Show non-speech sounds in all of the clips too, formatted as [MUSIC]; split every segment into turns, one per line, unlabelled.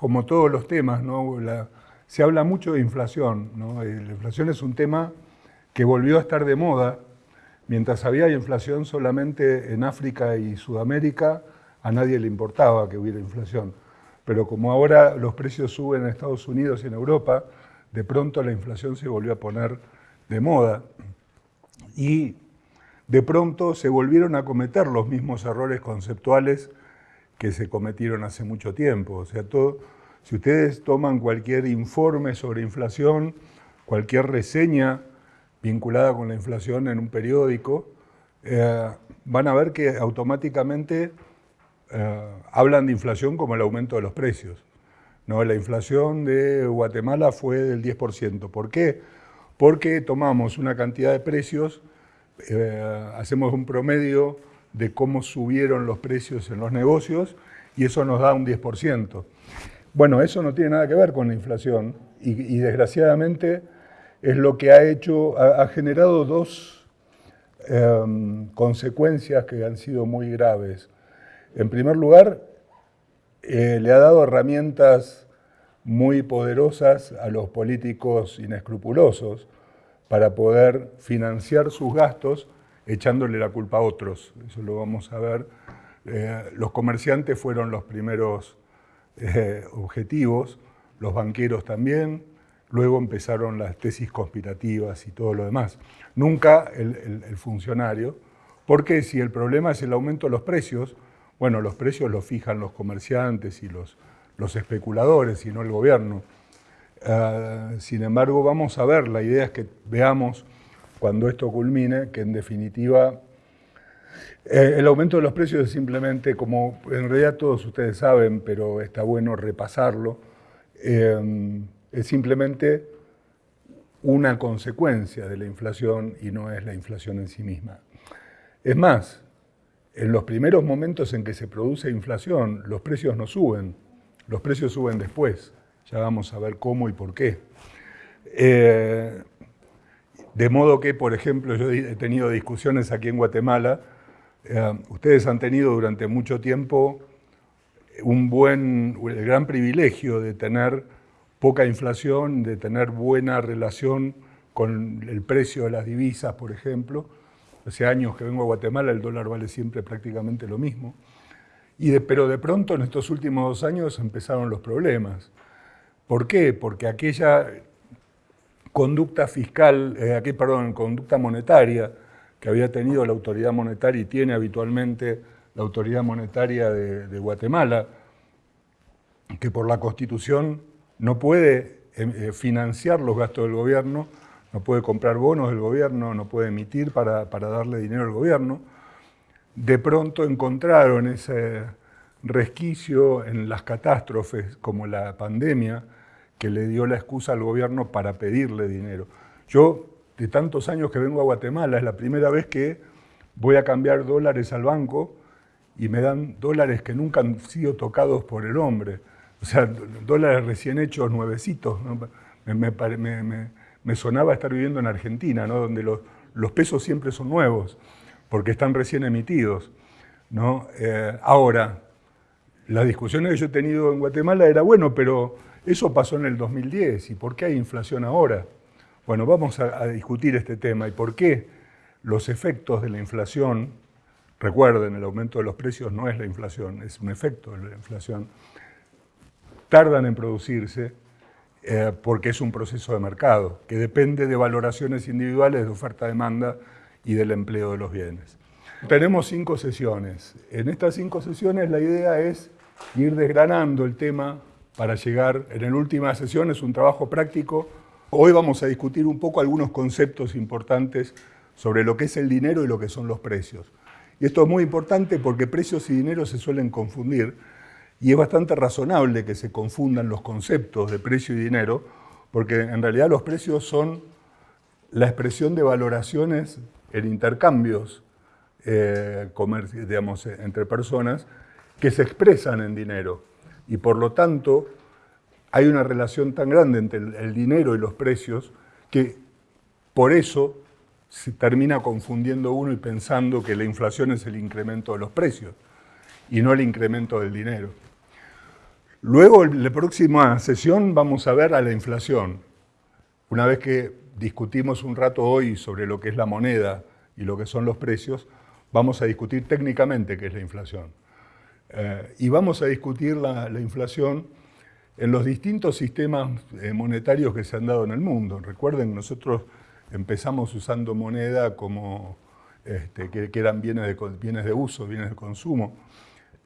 como todos los temas, se habla mucho de inflación. ¿no? Eh, la inflación es un tema que volvió a estar de moda. Mientras había inflación solamente en África y Sudamérica, a nadie le importaba que hubiera inflación. Pero como ahora los precios suben en Estados Unidos y en Europa, de pronto la inflación se volvió a poner de moda. Y de pronto se volvieron a cometer los mismos errores conceptuales que se cometieron hace mucho tiempo. O sea, todo, si ustedes toman cualquier informe sobre inflación, cualquier reseña vinculada con la inflación en un periódico, eh, van a ver que automáticamente eh, hablan de inflación como el aumento de los precios. ¿no? La inflación de Guatemala fue del 10%. ¿Por qué? Porque tomamos una cantidad de precios, eh, hacemos un promedio de cómo subieron los precios en los negocios y eso nos da un 10%. Bueno, eso no tiene nada que ver con la inflación y, desgraciadamente es lo que ha hecho, ha, generado dos em, consecuencias que han sido muy graves. En primer lugar, eh, le ha dado herramientas muy poderosas a los políticos inescrupulosos para poder financiar sus gastos echándole la culpa a otros. Eso lo vamos a ver. Eh, los comerciantes fueron los primeros eh, objetivos, los banqueros también, luego empezaron las tesis conspirativas y todo lo demás. Nunca el, funcionario, porque si el problema es el aumento de los precios, bueno, los precios los fijan los comerciantes y los, los especuladores y no el gobierno. Ah, sin embargo, vamos a ver, la idea es que veamos cuando esto culmine, que en definitiva eh, el aumento de los precios es simplemente, como en realidad todos ustedes saben, pero está bueno repasarlo, eh, es simplemente una consecuencia de la inflación y no es la inflación en sí misma. Es más, en los primeros momentos en que se produce inflación, los precios no suben, los precios suben después. Ya vamos a ver cómo y por qué. Eh, de modo que, por ejemplo, yo he tenido discusiones aquí en Guatemala, eh, ustedes han tenido durante mucho tiempo un buen, el gran privilegio de tener poca inflación, de tener buena relación con el precio de las divisas, por ejemplo, Hace años que vengo a Guatemala, el dólar vale siempre prácticamente lo mismo. Y pero de pronto en estos últimos dos años empezaron los problemas. ¿Por qué? Porque aquella conducta fiscal, eh, perdón, conducta monetaria que había tenido la autoridad monetaria y tiene habitualmente la autoridad monetaria de, Guatemala, que por la Constitución no puede eh, financiar los gastos del gobierno, no puede comprar bonos del gobierno, no puede emitir para, darle dinero al gobierno. De pronto encontraron ese resquicio en las catástrofes como la pandemia que le dio la excusa al gobierno para pedirle dinero. Yo, de tantos años que vengo a Guatemala, es la primera vez que voy a cambiar dólares al banco y me dan dólares que nunca han sido tocados por el hombre. O sea, dólares recién hechos, nuevecitos. me, sonaba estar viviendo en Argentina, ¿no? donde los, pesos siempre son nuevos, porque están recién emitidos. Eh, ahora, las discusiones que yo he tenido en Guatemala era, bueno, pero eso pasó en el 2010, ¿y por qué hay inflación ahora? Bueno, vamos a, discutir este tema y por qué los efectos de la inflación, recuerden, el aumento de los precios no es la inflación, es un efecto de la inflación, tardan en producirse eh, porque es un proceso de mercado que depende de valoraciones individuales de oferta-demanda y del empleo de los bienes. Tenemos cinco sesiones. En estas cinco sesiones la idea es ir desgranando el tema para llegar, en la última sesión es un trabajo práctico. Hoy vamos a discutir un poco algunos conceptos importantes sobre lo que es el dinero y lo que son los precios. Y esto es muy importante porque precios y dinero se suelen confundir y es bastante razonable que se confundan los conceptos de precio y dinero, porque en realidad los precios son la expresión de valoraciones en intercambios eh, digamos, entre personas que se expresan en dinero. Y por lo tanto, hay una relación tan grande entre el dinero y los precios que por eso se termina confundiendo uno y pensando que la inflación es el incremento de los precios y no el incremento del dinero. Luego, en la próxima sesión, vamos a ver a la inflación. Una vez que discutimos un rato hoy sobre lo que es la moneda y lo que son los precios, vamos a discutir técnicamente qué es la inflación. Eh, y vamos a discutir la, inflación en los distintos sistemas eh, monetarios que se han dado en el mundo. Recuerden, nosotros empezamos usando moneda como este, que, eran bienes de, bienes de uso, bienes de consumo,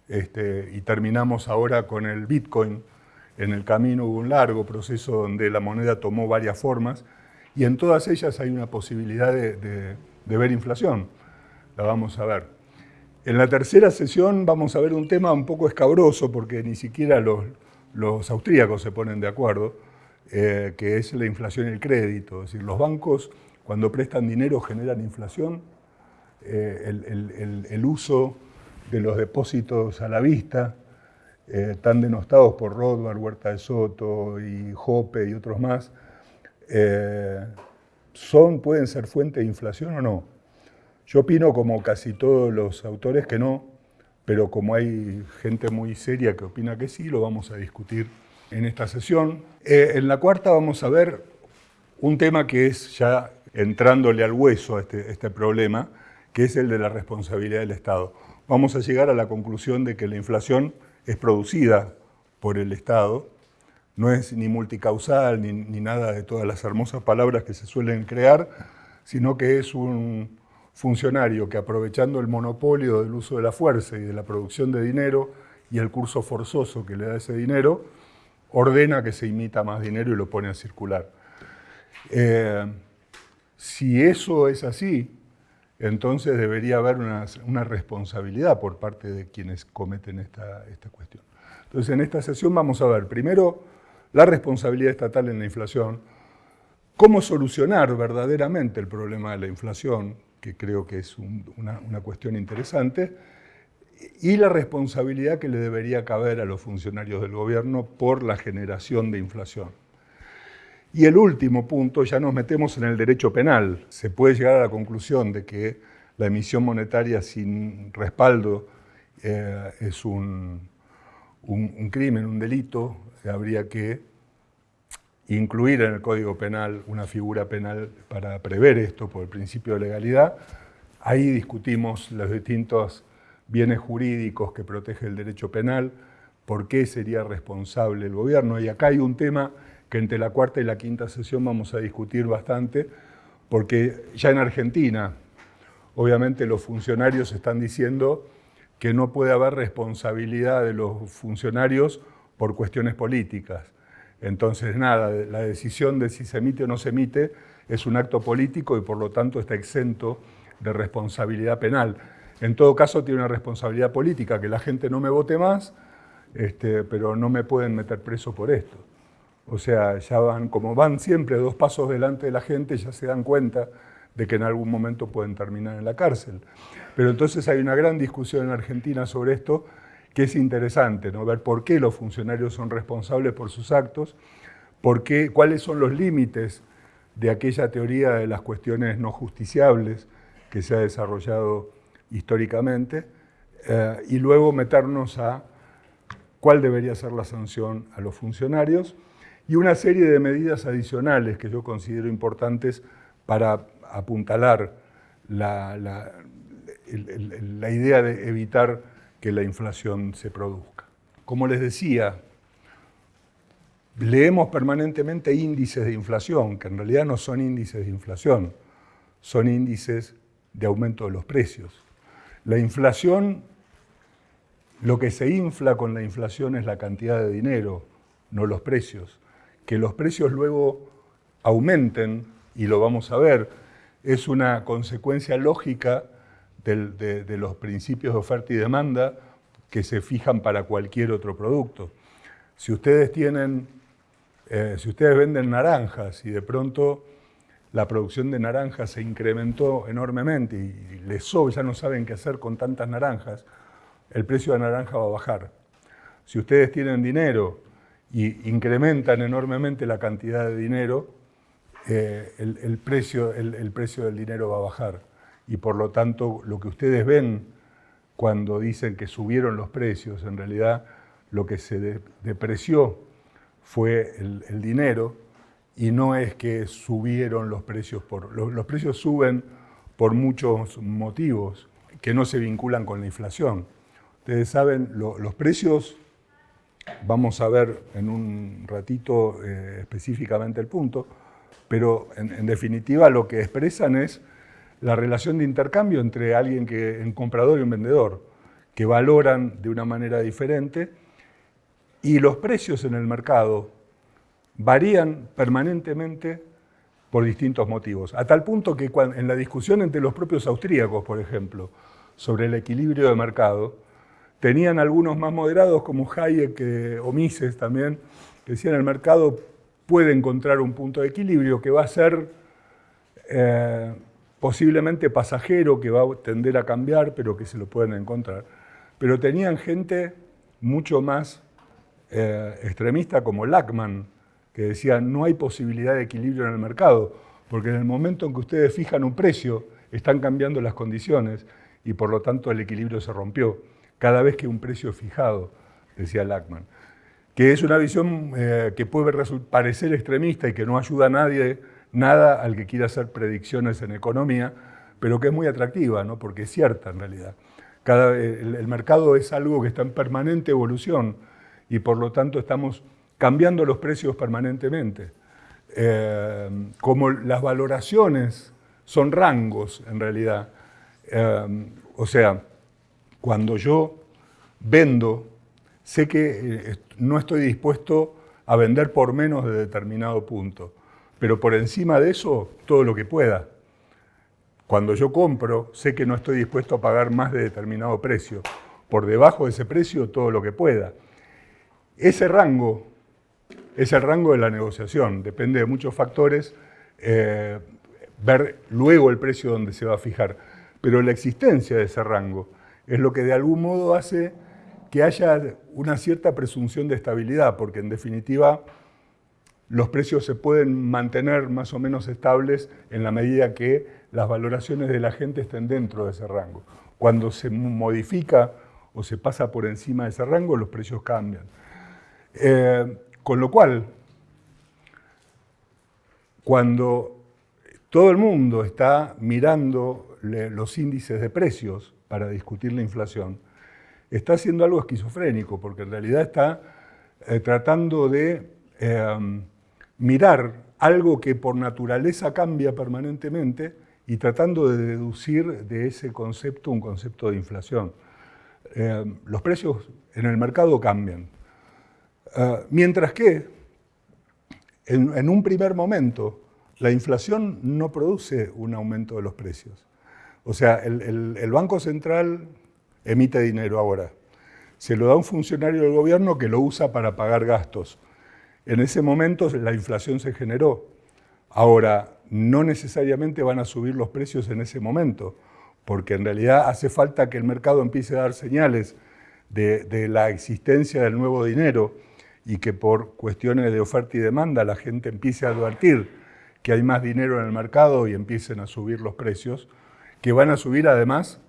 este, y terminamos ahora con el Bitcoin. En el camino hubo un largo proceso donde la moneda tomó varias formas, y en todas ellas hay una posibilidad de ver inflación. La vamos a ver. En la tercera sesión vamos a ver un tema un poco escabroso porque ni siquiera los, austríacos se ponen de acuerdo, eh, que es la inflación y el crédito. Es decir, los bancos cuando prestan dinero generan inflación, eh, el, uso de los depósitos a la vista, eh, tan denostados por Rothbard, Huerta de Soto y Jope y otros más, son, pueden ser fuente de inflación o no. Yo opino como casi todos los autores que no, pero como hay gente muy seria que opina que sí, lo vamos a discutir en esta sesión. Eh, en la cuarta vamos a ver un tema que es ya entrándole al hueso a este, este problema, que es el de la responsabilidad del Estado. Vamos a llegar a la conclusión de que la inflación es producida por el Estado, no es ni multicausal ni, ni nada de todas las hermosas palabras que se suelen crear, sino que es un, funcionario que aprovechando el monopolio del uso de la fuerza y de la producción de dinero y el curso forzoso que le da ese dinero, ordena que se imita más dinero y lo pone a circular. Eh, si eso es así, entonces debería haber una, responsabilidad por parte de quienes cometen esta, esta cuestión. Entonces en esta sesión vamos a ver primero la responsabilidad estatal en la inflación, cómo solucionar verdaderamente el problema de la inflación, que creo que es una, cuestión interesante, y la responsabilidad que le debería caber a los funcionarios del gobierno por la generación de inflación. Y el último punto, ya nos metemos en el derecho penal. Se puede llegar a la conclusión de que la emisión monetaria sin respaldo eh, es un, un, crimen, un delito, habría que incluir en el Código Penal una figura penal para prever esto por el principio de legalidad. Ahí discutimos los distintos bienes jurídicos que protege el derecho penal, por qué sería responsable el gobierno. Y acá hay un tema que entre la cuarta y la quinta sesión vamos a discutir bastante, porque ya en Argentina, obviamente los funcionarios están diciendo que no puede haber responsabilidad de los funcionarios por cuestiones políticas. Entonces, nada, la decisión de si se emite o no se emite es un acto político y por lo tanto está exento de responsabilidad penal. En todo caso tiene una responsabilidad política, que la gente no me vote más, este, pero no me pueden meter preso por esto. O sea, ya van, como van siempre dos pasos delante de la gente, ya se dan cuenta de que en algún momento pueden terminar en la cárcel. Pero entonces hay una gran discusión en Argentina sobre esto, que es interesante, ¿no? ver por qué los funcionarios son responsables por sus actos, por qué, cuáles son los límites de aquella teoría de las cuestiones no justiciables que se ha desarrollado históricamente, eh, y luego meternos a cuál debería ser la sanción a los funcionarios, y una serie de medidas adicionales que yo considero importantes para apuntalar la, la idea de evitar que la inflación se produzca. Como les decía, leemos permanentemente índices de inflación, que en realidad no son índices de inflación, son índices de aumento de los precios. La inflación, lo que se infla con la inflación es la cantidad de dinero, no los precios. Que los precios luego aumenten, y lo vamos a ver, es una consecuencia lógica de, los principios de oferta y demanda que se fijan para cualquier otro producto. Si ustedes tienen, eh, si ustedes venden naranjas y de pronto la producción de naranjas se incrementó enormemente y les sobra, ya no saben qué hacer con tantas naranjas, el precio de la naranja va a bajar. Si ustedes tienen dinero y incrementan enormemente la cantidad de dinero, eh, el, precio, el precio del dinero va a bajar y por lo tanto lo que ustedes ven cuando dicen que subieron los precios, en realidad lo que se depreció fue el, dinero y no es que subieron los precios. Por, los, precios suben por muchos motivos que no se vinculan con la inflación. Ustedes saben, los precios, vamos a ver en un ratito eh, específicamente el punto, pero en, definitiva lo que expresan es la relación de intercambio entre alguien que, un comprador y un vendedor, que valoran de una manera diferente y los precios en el mercado varían permanentemente por distintos motivos, a tal punto que en la discusión entre los propios austríacos, por ejemplo, sobre el equilibrio de mercado, tenían algunos más moderados como Hayek o Mises también, que decían el mercado puede encontrar un punto de equilibrio que va a ser eh, posiblemente pasajero, que va a tender a cambiar, pero que se lo pueden encontrar. Pero tenían gente mucho más eh, extremista como Lackman, que decía no hay posibilidad de equilibrio en el mercado, porque en el momento en que ustedes fijan un precio, están cambiando las condiciones y por lo tanto el equilibrio se rompió. Cada vez que un precio es fijado, decía Lackman. Que es una visión eh, que puede parecer extremista y que no ayuda a nadie, nada al que quiera hacer predicciones en economía, pero que es muy atractiva, ¿no? porque es cierta en realidad. Cada, el mercado es algo que está en permanente evolución y por lo tanto estamos cambiando los precios permanentemente. Eh, como las valoraciones son rangos en realidad, eh, o sea, cuando yo vendo, sé que eh, no estoy dispuesto a vender por menos de determinado punto, pero por encima de eso, todo lo que pueda. Cuando yo compro, sé que no estoy dispuesto a pagar más de determinado precio. Por debajo de ese precio, todo lo que pueda. Ese rango es el rango de la negociación, depende de muchos factores, eh, ver luego el precio donde se va a fijar. Pero la existencia de ese rango es lo que de algún modo hace que haya una cierta presunción de estabilidad, porque en definitiva los precios se pueden mantener más o menos estables en la medida que las valoraciones de la gente estén dentro de ese rango. Cuando se modifica o se pasa por encima de ese rango, los precios cambian. Eh, con lo cual, cuando todo el mundo está mirando los índices de precios para discutir la inflación, está haciendo algo esquizofrénico, porque en realidad está eh, tratando de em, mirar algo que por naturaleza cambia permanentemente y tratando de deducir de ese concepto un concepto de inflación. Em, los precios en el mercado cambian, Ah, mientras que, en, un primer momento, la inflación no produce un aumento de los precios. O sea, el, el Banco Central emite dinero ahora. Se lo da un funcionario del gobierno que lo usa para pagar gastos. En ese momento la inflación se generó. Ahora, no necesariamente van a subir los precios en ese momento, porque en realidad hace falta que el mercado empiece a dar señales de, la existencia del nuevo dinero y que por cuestiones de oferta y demanda la gente empiece a advertir que hay más dinero en el mercado y empiecen a subir los precios, que van a subir además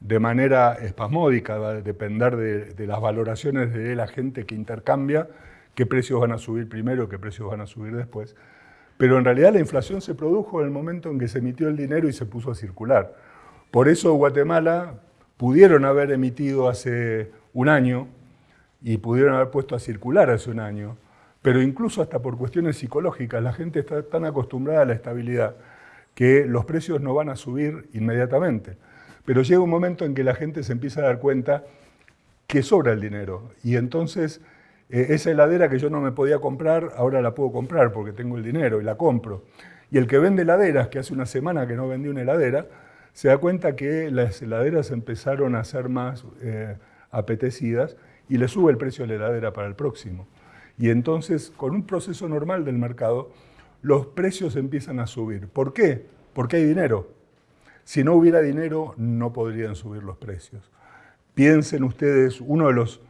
de manera espasmódica, va a depender de, las valoraciones de la gente que intercambia, qué precios van a subir primero, qué precios van a subir después. Pero en realidad la inflación se produjo en el momento en que se emitió el dinero y se puso a circular. Por eso Guatemala pudieron haber emitido hace un año y pudieron haber puesto a circular hace un año, pero incluso hasta por cuestiones psicológicas, la gente está tan acostumbrada a la estabilidad que los precios no van a subir inmediatamente. Pero llega un momento en que la gente se empieza a dar cuenta que sobra el dinero y entonces eh, esa heladera que yo no me podía comprar, ahora la puedo comprar porque tengo el dinero y la compro. Y el que vende heladeras, que hace una semana que no vendió una heladera, se da cuenta que las heladeras empezaron a ser más eh, apetecidas y le sube el precio de la heladera para el próximo. Y entonces, con un proceso normal del mercado, los precios empiezan a subir. ¿Por qué? Porque hay dinero. Si no hubiera dinero, no podrían subir los precios. Piensen ustedes, uno de los,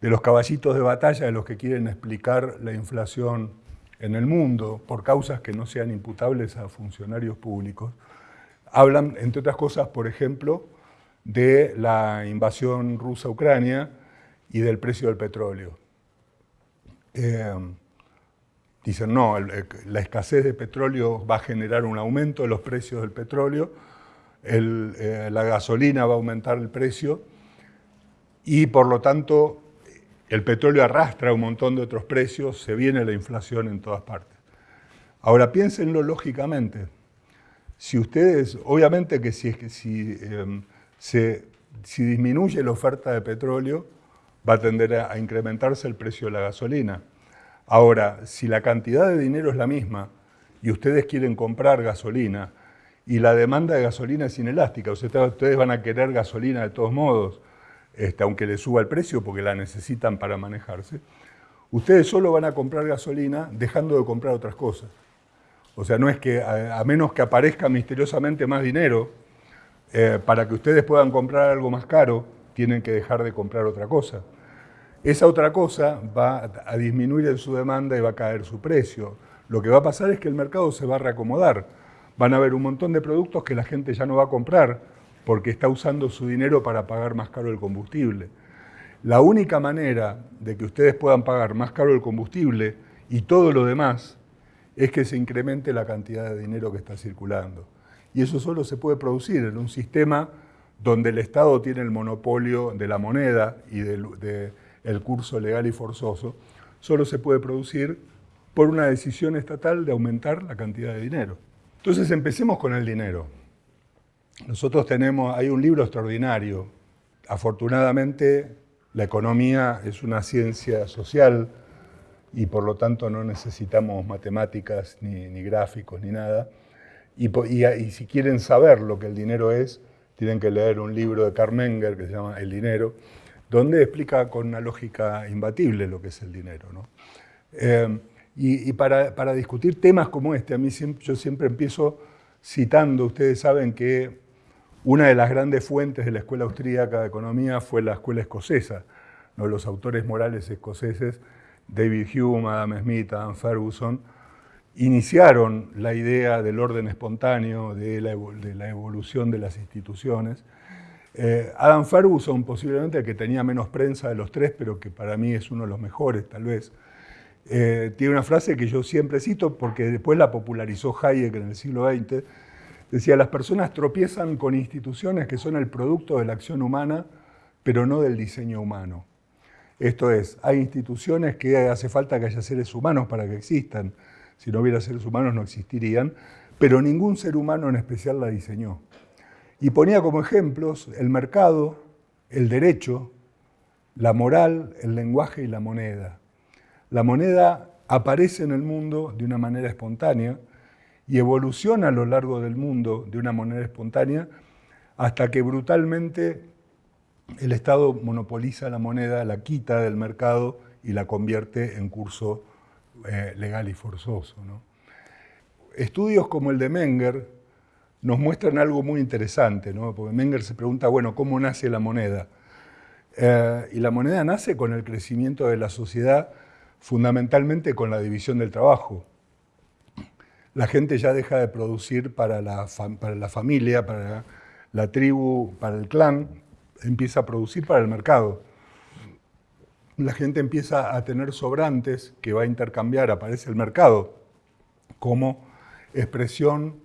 de los caballitos de batalla de los que quieren explicar la inflación en el mundo, por causas que no sean imputables a funcionarios públicos, hablan, entre otras cosas, por ejemplo, de la invasión rusa Ucrania y del precio del petróleo. Eh, dicen, no, la escasez de petróleo va a generar un aumento de los precios del petróleo, eh, la gasolina va a aumentar el precio y por lo tanto el petróleo arrastra un montón de otros precios, se viene la inflación en todas partes. Ahora piénsenlo lógicamente. Si ustedes, obviamente que si, em, si disminuye la oferta de petróleo, va a tender a, incrementarse el precio de la gasolina. Ahora, si la cantidad de dinero es la misma y ustedes quieren comprar gasolina y la demanda de gasolina es inelástica, ustedes van a querer gasolina de todos modos, este, aunque les suba el precio porque la necesitan para manejarse, ustedes solo van a comprar gasolina dejando de comprar otras cosas. O sea, no es que, a, menos que aparezca misteriosamente más dinero, eh, para que ustedes puedan comprar algo más caro, tienen que dejar de comprar otra cosa. Esa otra cosa va a disminuir en su demanda y va a caer su precio. Lo que va a pasar es que el mercado se va a reacomodar. Van a haber un montón de productos que la gente ya no va a comprar porque está usando su dinero para pagar más caro el combustible. La única manera de que ustedes puedan pagar más caro el combustible y todo lo demás es que se incremente la cantidad de dinero que está circulando. Y eso solo se puede producir en un sistema donde el Estado tiene el monopolio de la moneda y del curso legal y forzoso, solo se puede producir por una decisión estatal de aumentar la cantidad de dinero. Entonces empecemos con el dinero. Nosotros tenemos, hay un libro extraordinario. Afortunadamente la economía es una ciencia social y por lo tanto no necesitamos matemáticas ni, gráficos ni nada. Y, y, si quieren saber lo que el dinero es, tienen que leer un libro de Carmenger que se llama El dinero, donde explica con una lógica imbatible lo que es el dinero. Eh, y, para, para, discutir temas como este, a mí yo siempre empiezo citando, ustedes saben que una de las grandes fuentes de la escuela austríaca de economía fue la escuela escocesa, los autores morales escoceses, David Hume, Adam Smith, Adam Ferguson, iniciaron la idea del orden espontáneo, de la, evolución de las instituciones. Eh, Adam Ferguson, posiblemente el que tenía menos prensa de los tres, pero que para mí es uno de los mejores tal vez, eh, tiene una frase que yo siempre cito porque después la popularizó Hayek en el siglo XX, decía, las personas tropiezan con instituciones que son el producto de la acción humana, pero no del diseño humano. Esto es, hay instituciones que hace falta que haya seres humanos para que existan, si no hubiera seres humanos no existirían, pero ningún ser humano en especial la diseñó. Y ponía como ejemplos el mercado, el derecho, la moral, el lenguaje y la moneda. La moneda aparece en el mundo de una manera espontánea y evoluciona a lo largo del mundo de una manera espontánea hasta que brutalmente el Estado monopoliza la moneda, la quita del mercado y la convierte en curso eh, legal y forzoso. Estudios como el de Menger nos muestran algo muy interesante, porque Menger se pregunta, bueno, ¿cómo nace la moneda? Eh, y la moneda nace con el crecimiento de la sociedad, fundamentalmente con la división del trabajo. La gente ya deja de producir para la, para la familia, para la tribu, para el clan, empieza a producir para el mercado. La gente empieza a tener sobrantes que va a intercambiar, aparece el mercado como expresión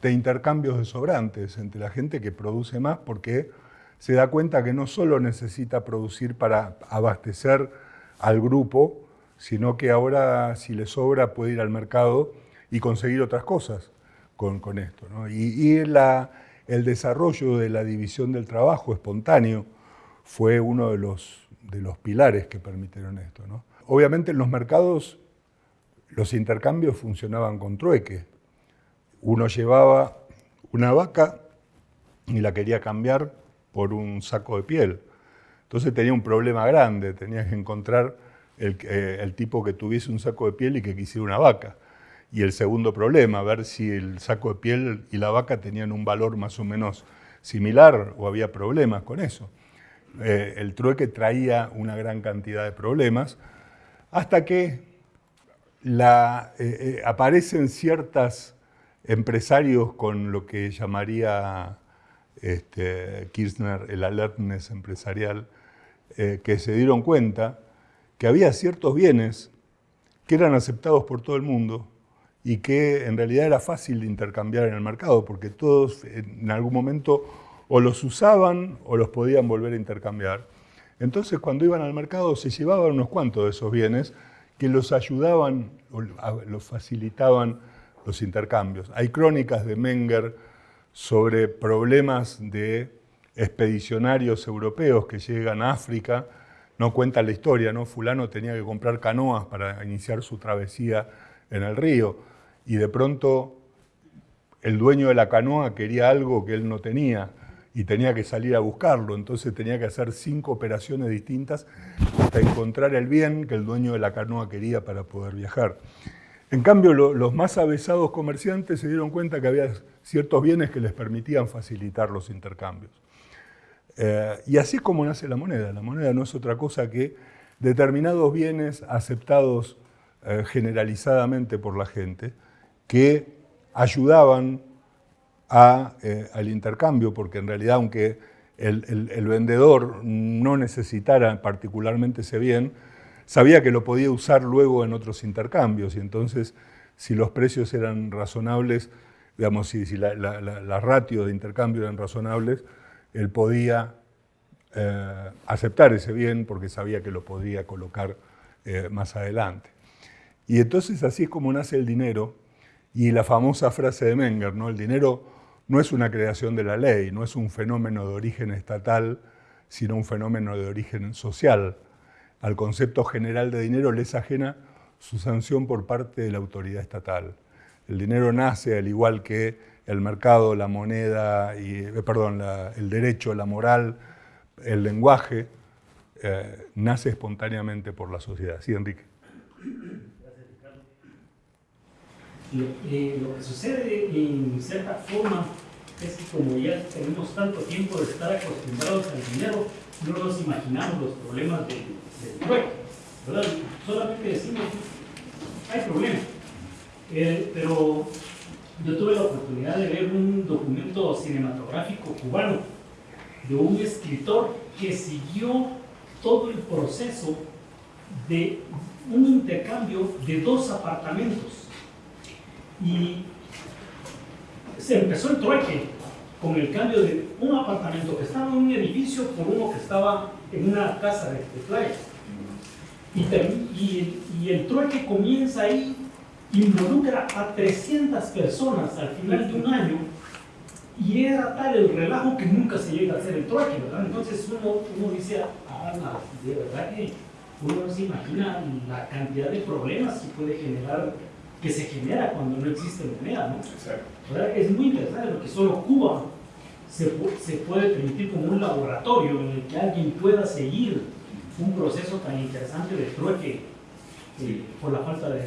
de intercambios de sobrantes entre la gente que produce más porque se da cuenta que no solo necesita producir para abastecer al grupo, sino que ahora si le sobra puede ir al mercado y conseguir otras cosas con, esto. Y, el desarrollo de la división del trabajo espontáneo fue uno de los pilares que permitieron esto. Obviamente en los mercados los intercambios funcionaban con trueque. Uno llevaba una vaca y la quería cambiar por un saco de piel. Entonces tenía un problema grande, tenías que encontrar el, eh, el, tipo que tuviese un saco de piel y que quisiera una vaca. Y el segundo problema, ver si el saco de piel y la vaca tenían un valor más o menos similar o había problemas con eso. Eh, el trueque traía una gran cantidad de problemas, hasta que eh, eh, aparecen ciertos empresarios con lo que llamaría este, Kirchner el alertness empresarial, que se dieron cuenta que había ciertos bienes que eran aceptados por todo el mundo y que en realidad era fácil de intercambiar en el mercado, porque todos en algún momento o los usaban o los podían volver a intercambiar. Entonces cuando iban al mercado se llevaban unos cuantos de esos bienes que los ayudaban o los facilitaban los intercambios. Hay crónicas de Menger sobre problemas de expedicionarios europeos que llegan a África, no cuenta la historia, ¿no? Fulano tenía que comprar canoas para iniciar su travesía en el río y de pronto el dueño de la canoa quería algo que él no tenía y tenía que salir a buscarlo, entonces tenía que hacer cinco operaciones distintas hasta encontrar el bien que el dueño de la canoa quería para poder viajar. En cambio, los más avesados comerciantes se dieron cuenta que había ciertos bienes que les permitían facilitar los intercambios. Eh, y así es como nace la moneda. La moneda no es otra cosa que determinados bienes aceptados eh, generalizadamente por la gente que ayudaban eh, al intercambio, porque en realidad aunque el, vendedor no necesitara particularmente ese bien, sabía que lo podía usar luego en otros intercambios y entonces si los precios eran razonables, digamos, si, la, la, de intercambio eran razonables, él podía eh, aceptar ese bien porque sabía que lo podía colocar eh, más adelante. Y entonces así es como nace el dinero y la famosa frase de Menger, ¿no? el dinero no es una creación de la ley, no es un fenómeno de origen estatal, sino un fenómeno de origen social. Al concepto general de dinero le es ajena su sanción por parte de la autoridad estatal. El dinero nace, al igual que el mercado, la moneda, y, eh, perdón, el derecho, la moral, el lenguaje, eh, nace espontáneamente por la sociedad. Sí, Enrique.
Lo, que sucede en cierta forma es que como ya tenemos tanto tiempo de estar acostumbrados al dinero, no nos imaginamos los problemas del de ¿verdad? Solamente decimos, hay problemas. Eh, pero yo tuve la oportunidad de ver un documento cinematográfico cubano de un escritor que siguió todo el proceso de un intercambio de dos apartamentos y se empezó el trueque con el cambio de un apartamento que estaba en un edificio por uno que estaba en una casa de, playa. Y, y, el trueque comienza ahí, involucra a 300 personas al final de un año y era tal el relajo que nunca se llega a hacer el trueque, ¿verdad? Entonces uno, uno dice, ah, de verdad que uno no se imagina la cantidad de problemas que puede generar que se genera cuando no existe moneda, ¿no? Exacto. Es muy interesante porque solo Cuba se, se, puede permitir como un laboratorio en el que alguien pueda seguir un proceso tan interesante de trueque eh, por la falta de,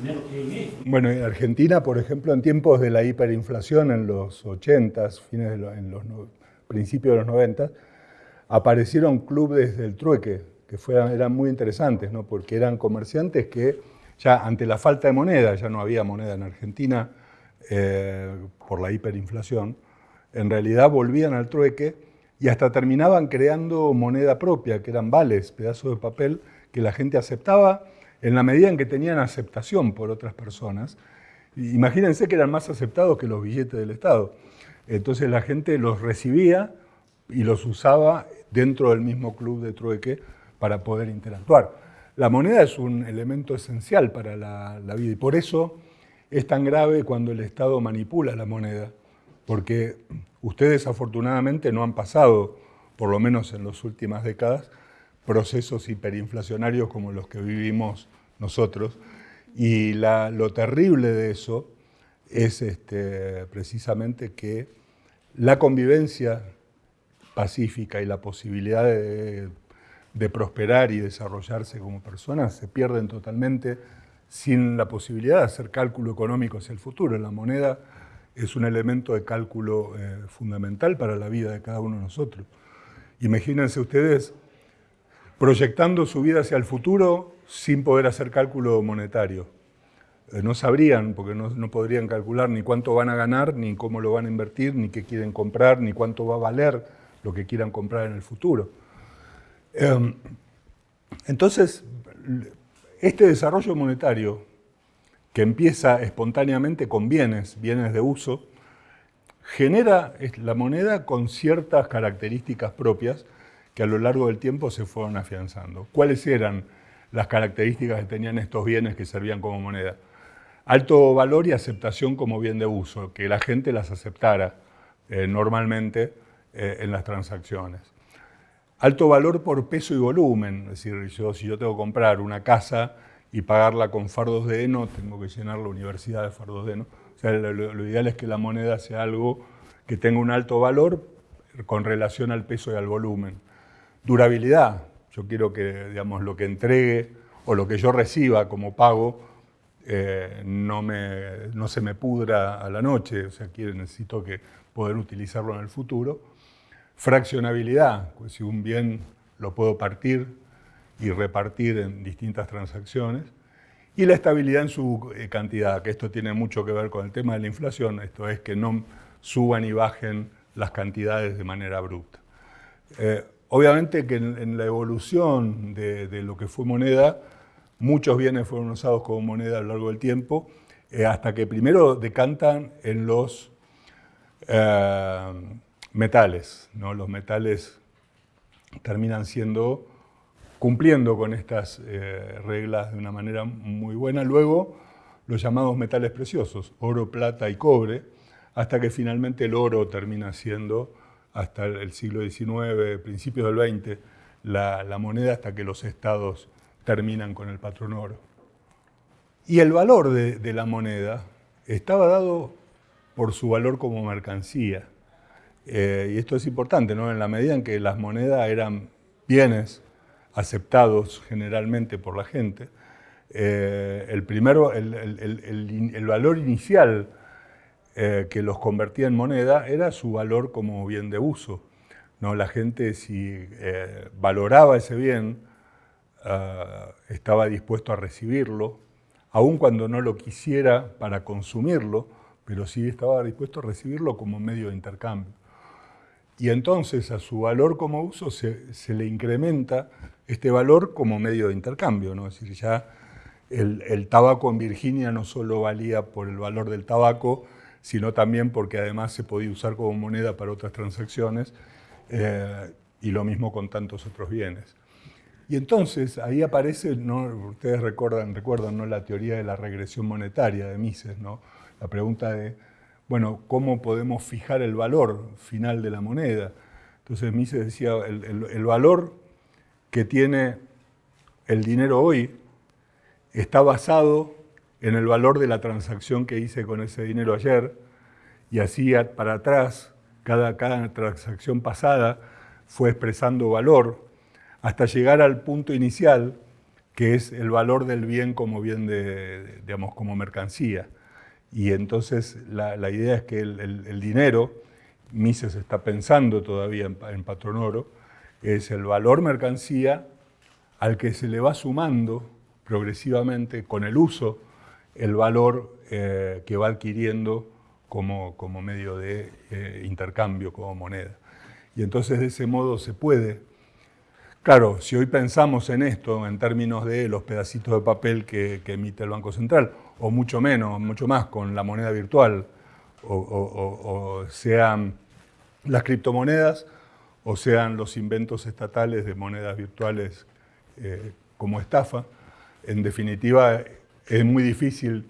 dinero que hay en él.
Bueno, en Argentina, por ejemplo, en tiempos de la hiperinflación en los 80, fines de en los principios de los 90, aparecieron clubes del trueque que fueran, eran muy interesantes, ¿no? porque eran comerciantes que ya ante la falta de moneda, ya no había moneda en Argentina eh, por la hiperinflación, en realidad volvían al trueque y hasta terminaban creando moneda propia, que eran vales, pedazos de papel que la gente aceptaba en la medida en que tenían aceptación por otras personas. Imagínense que eran más aceptados que los billetes del Estado. Entonces la gente los recibía y los usaba dentro del mismo club de trueque para poder interactuar. La moneda es un elemento esencial para la, vida y por eso es tan grave cuando el Estado manipula la moneda, porque ustedes afortunadamente no han pasado, por lo menos en las últimas décadas, procesos hiperinflacionarios como los que vivimos nosotros. Y lo terrible de eso es este, precisamente que la convivencia pacífica y la posibilidad de de prosperar y desarrollarse como personas se pierden totalmente sin la posibilidad de hacer cálculo económico hacia el futuro. La moneda es un elemento de cálculo eh, fundamental para la vida de cada uno de nosotros. Imagínense ustedes proyectando su vida hacia el futuro sin poder hacer cálculo monetario. Eh, no sabrían, porque no, no podrían calcular ni cuánto van a ganar, ni cómo lo van a invertir, ni qué quieren comprar, ni cuánto va a valer lo que quieran comprar en el futuro. Em, entonces, este desarrollo monetario que empieza espontáneamente con bienes, bienes de uso, genera la moneda con ciertas características propias que a lo largo del tiempo se fueron afianzando. ¿Cuáles eran las características que tenían estos bienes que servían como moneda? Alto valor y aceptación como bien de uso, que la gente las aceptara eh, normalmente eh, en las transacciones. Alto valor por peso y volumen, es decir, yo, si yo tengo que comprar una casa y pagarla con fardos de heno, tengo que llenar la universidad de fardos de heno. O sea, lo, ideal es que la moneda sea algo que tenga un alto valor con relación al peso y al volumen. Durabilidad, yo quiero que digamos, lo que entregue o lo que yo reciba como pago eh, no, no se me pudra a la noche, o sea, quiero, necesito que poder utilizarlo en el futuro. Fraccionabilidad, pues si un bien lo puedo partir y repartir en distintas transacciones. Y la estabilidad en su eh, cantidad, que esto tiene mucho que ver con el tema de la inflación, esto es que no suban y bajen las cantidades de manera abrupta. Eh, obviamente que en, la evolución de, lo que fue moneda, muchos bienes fueron usados como moneda a lo largo del tiempo, eh, hasta que primero decantan en los metales. ¿no? Los metales terminan siendo, cumpliendo con estas eh, reglas de una manera muy buena. Luego, los llamados metales preciosos, oro, plata y cobre, hasta que finalmente el oro termina siendo, hasta el siglo XIX, principios del XX, la, moneda hasta que los estados terminan con el patrón oro. Y el valor de la moneda estaba dado por su valor como mercancía. Eh, y esto es importante, ¿no? En la medida en que las monedas eran bienes aceptados generalmente por la gente, eh, el, primero, el, valor inicial eh, que los convertía en moneda era su valor como bien de uso. ¿no? La gente si valoraba ese bien, estaba dispuesto a recibirlo, aun cuando no lo quisiera para consumirlo, pero sí estaba dispuesto a recibirlo como medio de intercambio. Y entonces a su valor como uso se, le incrementa este valor como medio de intercambio. ¿no? Es decir, ya el, tabaco en Virginia no solo valía por el valor del tabaco, sino también porque además se podía usar como moneda para otras transacciones, eh, y lo mismo con tantos otros bienes. Y entonces ahí aparece, ¿no? ustedes recuerdan, recuerdan ¿no? la teoría de la regresión monetaria de Mises, ¿no? la pregunta de bueno, ¿cómo podemos fijar el valor final de la moneda? Entonces Mises decía, el, valor que tiene el dinero hoy está basado en el valor de la transacción que hice con ese dinero ayer, y así para atrás, cada, cada transacción pasada fue expresando valor, hasta llegar al punto inicial, que es el valor del bien como bien de, digamos, como mercancía. Y entonces la, idea es que el, dinero, Mises está pensando todavía en, patrón oro, es el valor mercancía al que se le va sumando progresivamente con el uso el valor eh, que va adquiriendo como, como medio de eh, intercambio, como moneda. Y entonces de ese modo se puede Claro, si hoy pensamos en esto en términos de los pedacitos de papel que, emite el Banco Central, o mucho menos, mucho más con la moneda virtual, o, sean las criptomonedas, o sean los inventos estatales de monedas virtuales eh, como estafa, en definitiva es muy difícil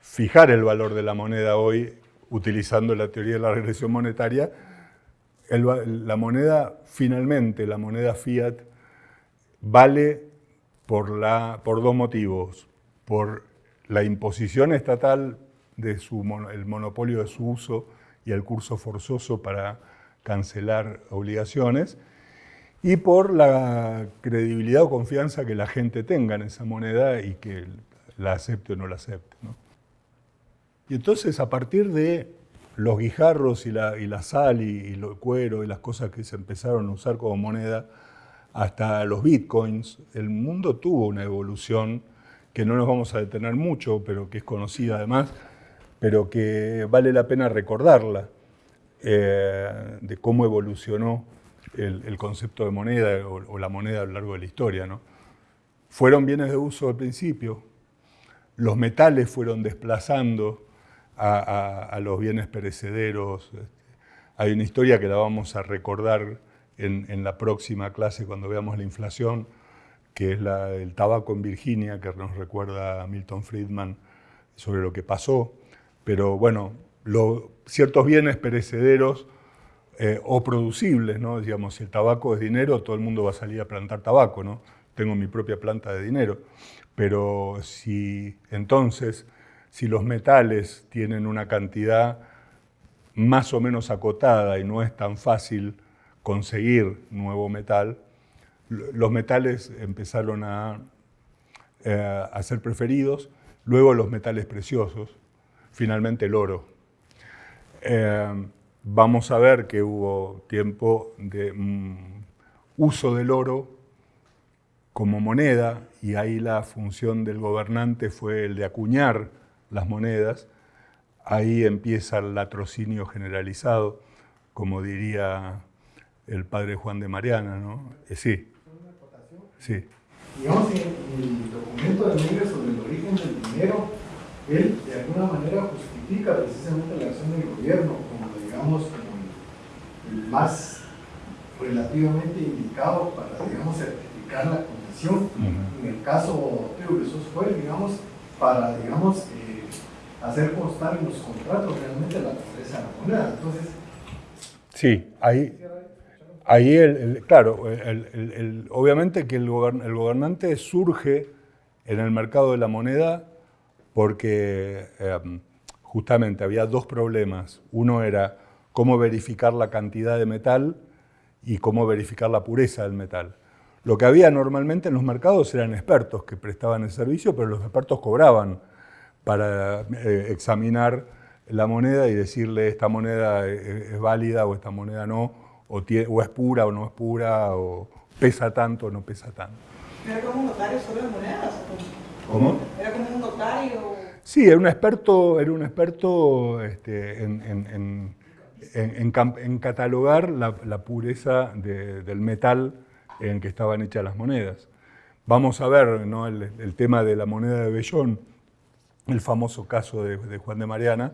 fijar el valor de la moneda hoy utilizando la teoría de la regresión monetaria, la moneda, finalmente, la moneda fiat, vale por, la, por dos motivos. Por la imposición estatal de su, el monopolio de su uso y el curso forzoso para cancelar obligaciones, y por la credibilidad o confianza que la gente tenga en esa moneda y que la acepte o no la acepte. Y entonces, a partir de los guijarros y la, y la sal y, el cuero y las cosas que se empezaron a usar como moneda, hasta los bitcoins, el mundo tuvo una evolución que no nos vamos a detener mucho, pero que es conocida además, pero que vale la pena recordarla, eh, de cómo evolucionó el, concepto de moneda o, la moneda a lo largo de la historia. Fueron bienes de uso al principio, los metales fueron desplazando a, los bienes perecederos. Hay una historia que la vamos a recordar en, la próxima clase cuando veamos la inflación, que es del tabaco en Virginia, que nos recuerda a Milton Friedman sobre lo que pasó. Pero bueno, ciertos bienes perecederos eh, o producibles, ¿no? Digamos, si el tabaco es dinero, todo el mundo va a salir a plantar tabaco, ¿no? Tengo mi propia planta de dinero. Pero si entonces, si los metales tienen una cantidad más o menos acotada y no es tan fácil conseguir nuevo metal, los metales empezaron a, eh, a ser preferidos, luego los metales preciosos, finalmente el oro. Eh, vamos a ver que hubo tiempo de mm, uso del oro como moneda y ahí la función del gobernante fue el de acuñar las monedas. Ahí empieza el latrocinio generalizado, como diría el padre Juan de Mariana, ¿no?
Eh, sí. Sí. Digamos, en el documento de Miguel sobre el origen del dinero, él de alguna manera justifica precisamente la acción del gobierno como, digamos, como el, más relativamente indicado para, digamos, certificar la concesión. En el caso de eso fue, digamos, para, digamos, eh, hacer constar en los contratos realmente la pobreza de la moneda. Entonces,
sí, ahí Ahí, el, claro, obviamente que el, gobernante surge en el mercado de la moneda porque em, justamente había dos problemas. Uno era cómo verificar la cantidad de metal y cómo verificar la pureza del metal. Lo que había normalmente en los mercados eran expertos que prestaban el servicio, pero los expertos cobraban para eh, examinar la moneda y decirle esta moneda es válida o esta moneda no, o, es pura o no es pura, o pesa tanto o no pesa tanto.
¿Era como un notario sobre las monedas?
¿Cómo?
¿Era como un notario?
Sí, era un experto, era un experto este, en, en, catalogar la, pureza del metal en que estaban hechas las monedas. Vamos a ver ¿no? el, tema de la moneda de Bellón, el famoso caso de, de Juan de Mariana,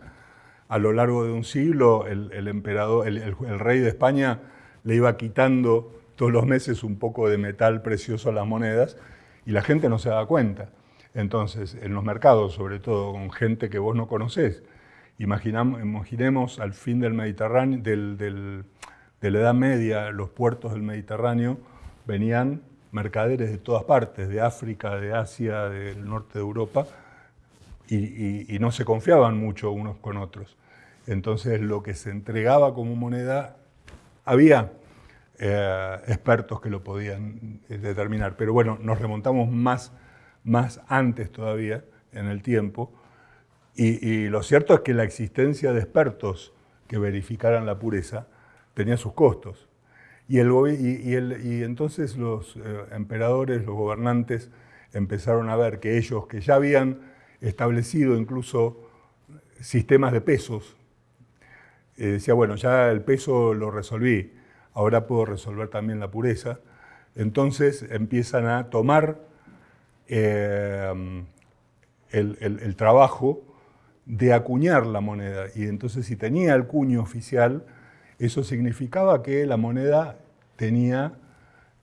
a lo largo de un siglo el, emperador, el, rey de España le iba quitando todos los meses un poco de metal precioso a las monedas y la gente no se daba cuenta. Entonces, en los mercados, sobre todo con gente que vos no conocés, imaginemos al fin del Mediterráneo, de la Edad Media, los puertos del Mediterráneo venían mercaderes de todas partes, de África, de Asia, del norte de Europa, y, no se confiaban mucho unos con otros. Entonces lo que se entregaba como moneda, había eh, expertos que lo podían eh, determinar. Pero bueno, nos remontamos más, más antes todavía en el tiempo. Y, lo cierto es que la existencia de expertos que verificaran la pureza tenía sus costos. Y, el, y, entonces los eh, emperadores, los gobernantes, empezaron a ver que ellos que ya habían establecido incluso sistemas de pesos. Eh, decía, bueno, ya el peso lo resolví, ahora puedo resolver también la pureza. Entonces empiezan a tomar eh, el, trabajo de acuñar la moneda. Y entonces si tenía el cuño oficial, eso significaba que la moneda tenía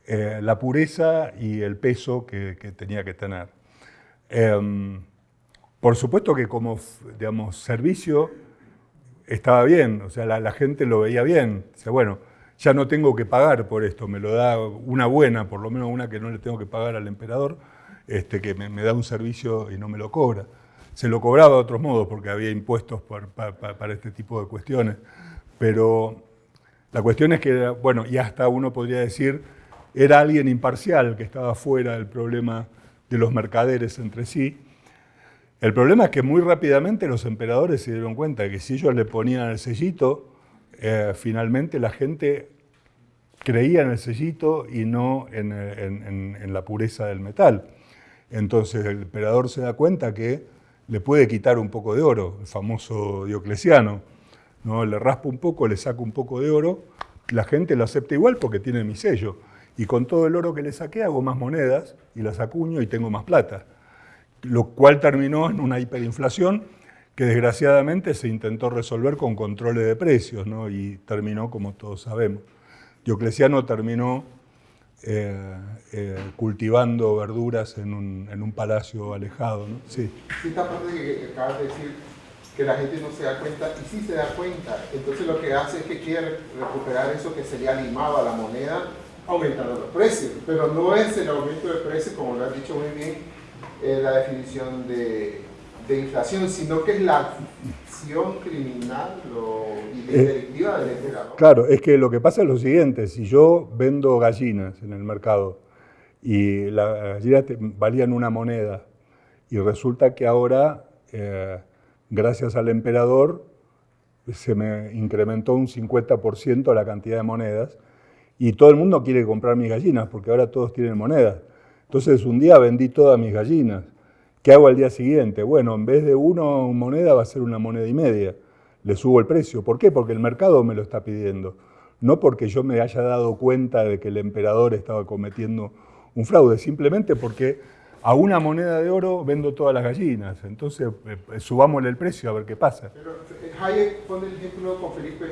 eh, la pureza y el peso que, tenía que tener. Em, por supuesto que como digamos, servicio estaba bien, o sea, la, gente lo veía bien. O sea, bueno, ya no tengo que pagar por esto, me lo da una buena, por lo menos una que no le tengo que pagar al emperador, este, que me, da un servicio y no me lo cobra. Se lo cobraba de otros modos porque había impuestos para este tipo de cuestiones. Pero la cuestión es que, bueno, y hasta uno podría decir, era alguien imparcial que estaba fuera del problema de los mercaderes entre sí el problema es que muy rápidamente los emperadores se dieron cuenta que si ellos le ponían el sellito, eh, finalmente la gente creía en el sellito y no en, la pureza del metal. Entonces el emperador se da cuenta que le puede quitar un poco de oro, el famoso Diocleciano. ¿no? Le raspa un poco, le saca un poco de oro, la gente lo acepta igual porque tiene mi sello. Y con todo el oro que le saqué hago más monedas y las acuño y tengo más plata. Lo cual terminó en una hiperinflación que desgraciadamente se intentó resolver con controles de precios ¿no? y terminó como todos sabemos. Diocleciano terminó eh, eh, cultivando verduras en un, en un palacio alejado. ¿no?
Sí. esta parte que acabas de decir, que la gente no se da cuenta, y sí se da cuenta, entonces lo que hace es que quiere recuperar eso que sería limado a la moneda, aumentando los precios, pero no es el aumento de precios, como lo has dicho muy bien, eh, la definición de, de inflación, sino que es la acción criminal y eh, delictiva del emperador.
Claro, es que lo que pasa es lo siguiente, si yo vendo gallinas en el mercado y las gallinas valían una moneda y resulta que ahora, eh, gracias al emperador, se me incrementó un 50% la cantidad de monedas y todo el mundo quiere comprar mis gallinas porque ahora todos tienen monedas. Entonces un día vendí todas mis gallinas ¿Qué hago al día siguiente? Bueno, en vez de una moneda va a ser una moneda y media. Le subo el precio. ¿Por qué? Porque el mercado me lo está pidiendo. No porque yo me haya dado cuenta de que el emperador estaba cometiendo un fraude, simplemente porque a una moneda de oro vendo todas las gallinas. Entonces, eh, subámosle el precio a ver qué pasa.
Pero eh, Hayek pone el ejemplo con Felipe,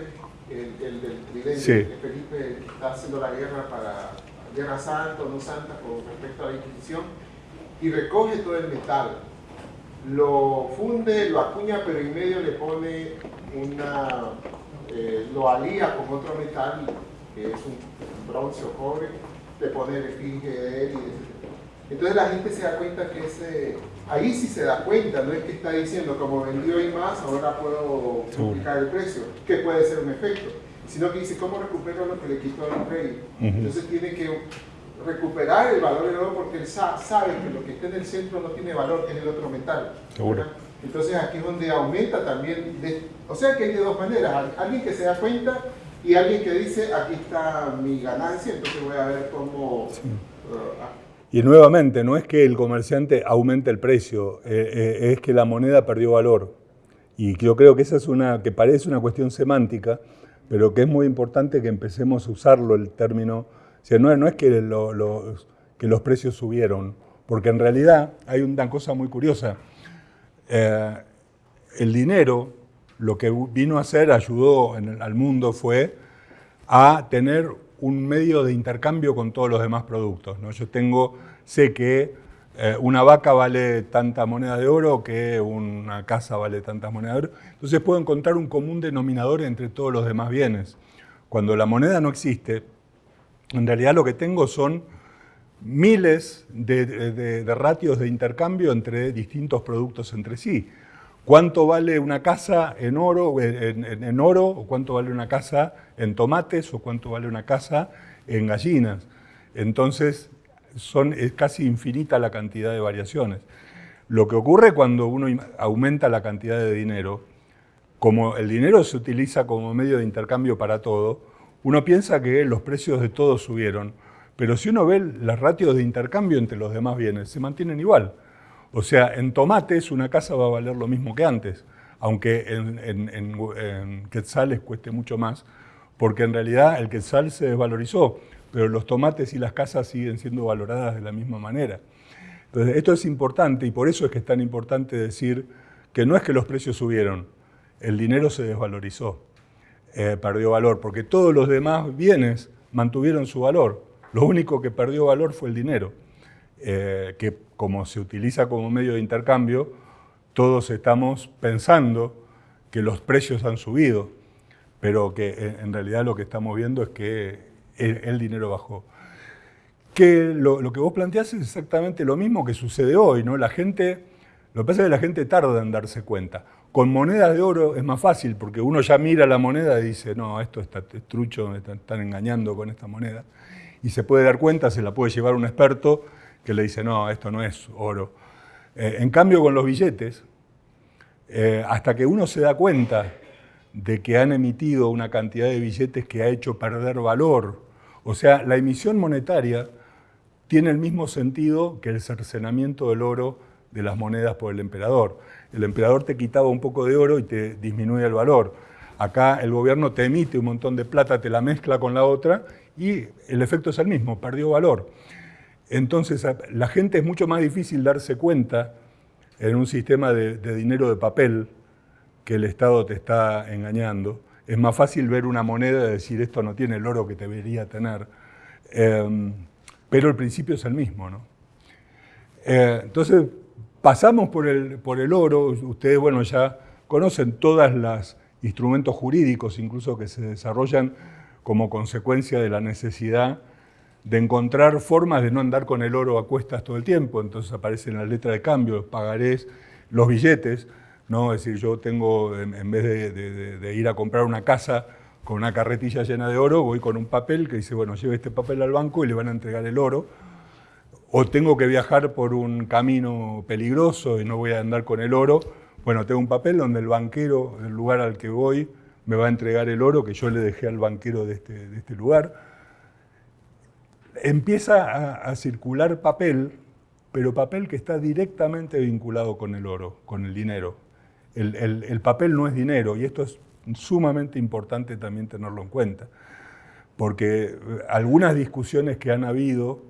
el, del tridente.
Sí.
Felipe está haciendo la guerra para guerra santa o no santa con respecto a la Inquisición y recoge todo el metal, lo funde, lo acuña, pero en medio le pone una, eh, lo alía con otro metal, que es un bronce o cobre, le pone el efigie de él y Entonces la gente se da cuenta que ese, ahí sí se da cuenta, no es que está diciendo como vendió y más, ahora puedo multiplicar el precio, que puede ser un efecto, sino que dice cómo recupero lo que le quitó al rey. Entonces tiene que recuperar el valor del oro porque él sabe que lo que está en el centro no tiene valor, es el otro metal.
Seguro.
Entonces aquí es donde aumenta también, o sea que hay de dos maneras, alguien que se da cuenta y alguien que dice, aquí está mi ganancia, entonces voy a ver cómo... Uh,
ah. y nuevamente, no es que el comerciante aumente el precio, eh, eh, es que la moneda perdió valor. Y yo creo que esa es una, que parece una cuestión semántica, pero que es muy importante que empecemos a usarlo, el término no, es que, los precios subieron, porque en realidad hay una cosa muy curiosa. Eh, el dinero, lo que vino a hacer, ayudó al mundo, fue a tener un medio de intercambio con todos los demás productos. ¿no? Yo tengo, sé que eh, una vaca vale tanta moneda de oro que una casa vale tantas monedas de oro. Entonces puedo encontrar un común denominador entre todos los demás bienes. Cuando la moneda no existe, en realidad lo que tengo son miles de, ratios de intercambio entre distintos productos entre sí. ¿Cuánto vale una casa en oro, en, oro, o cuánto vale una casa en tomates, o cuánto vale una casa en gallinas? Entonces, son, es casi infinita la cantidad de variaciones. Lo que ocurre cuando uno aumenta la cantidad de dinero, como el dinero se utiliza como medio de intercambio para todo, uno piensa que los precios de todos subieron, pero si uno ve las ratios de intercambio entre los demás bienes, se mantienen igual. O sea, en tomates una casa va a valer lo mismo que antes, aunque en, quetzales cueste mucho más, porque en realidad el quetzal se desvalorizó, pero los tomates y las casas siguen siendo valoradas de la misma manera. Entonces, esto es importante y por eso es que es tan importante decir que no es que los precios subieron, el dinero se desvalorizó. Eh, perdió valor, porque todos los demás bienes mantuvieron su valor. Lo único que perdió valor fue el dinero, eh, que como se utiliza como medio de intercambio, todos estamos pensando que los precios han subido, pero que en realidad lo que estamos viendo es que el, dinero bajó. Que lo, que vos planteás es exactamente lo mismo que sucede hoy, ¿no? La gente, lo que pasa es que la gente tarda en darse cuenta. Con monedas de oro es más fácil porque uno ya mira la moneda y dice, no, esto está trucho, me están engañando con esta moneda. Y se puede dar cuenta, se la puede llevar un experto que le dice, no, esto no es oro. Eh, en cambio, con los billetes, eh, hasta que uno se da cuenta de que han emitido una cantidad de billetes que ha hecho perder valor, o sea, la emisión monetaria tiene el mismo sentido que el cercenamiento del oro de las monedas por el emperador. El emperador te quitaba un poco de oro y te disminuye el valor. Acá el gobierno te emite un montón de plata, te la mezcla con la otra y el efecto es el mismo, perdió valor. Entonces la gente es mucho más difícil darse cuenta en un sistema de, dinero de papel que el Estado te está engañando. Es más fácil ver una moneda y decir esto no tiene el oro que debería tener. Em, pero el principio es el mismo. ¿no? Eh, entonces pasamos por el, por el oro, ustedes bueno, ya conocen todos los instrumentos jurídicos incluso que se desarrollan como consecuencia de la necesidad de encontrar formas de no andar con el oro a cuestas todo el tiempo. Entonces aparecen las letras de cambio, los pagarés, los billetes. ¿No? Es decir, yo tengo, en, vez de, ir a comprar una casa con una carretilla llena de oro, voy con un papel que dice, bueno, lleve este papel al banco y le van a entregar el oro. O tengo que viajar por un camino peligroso y no voy a andar con el oro. Bueno, tengo un papel donde el banquero del lugar al que voy me va a entregar el oro que yo le dejé al banquero de este, de este lugar empieza a, circular papel, pero papel que está directamente vinculado con el oro, con el dinero. El, papel no es dinero y esto es sumamente importante también tenerlo en cuenta, porque eh, algunas discusiones que han habido,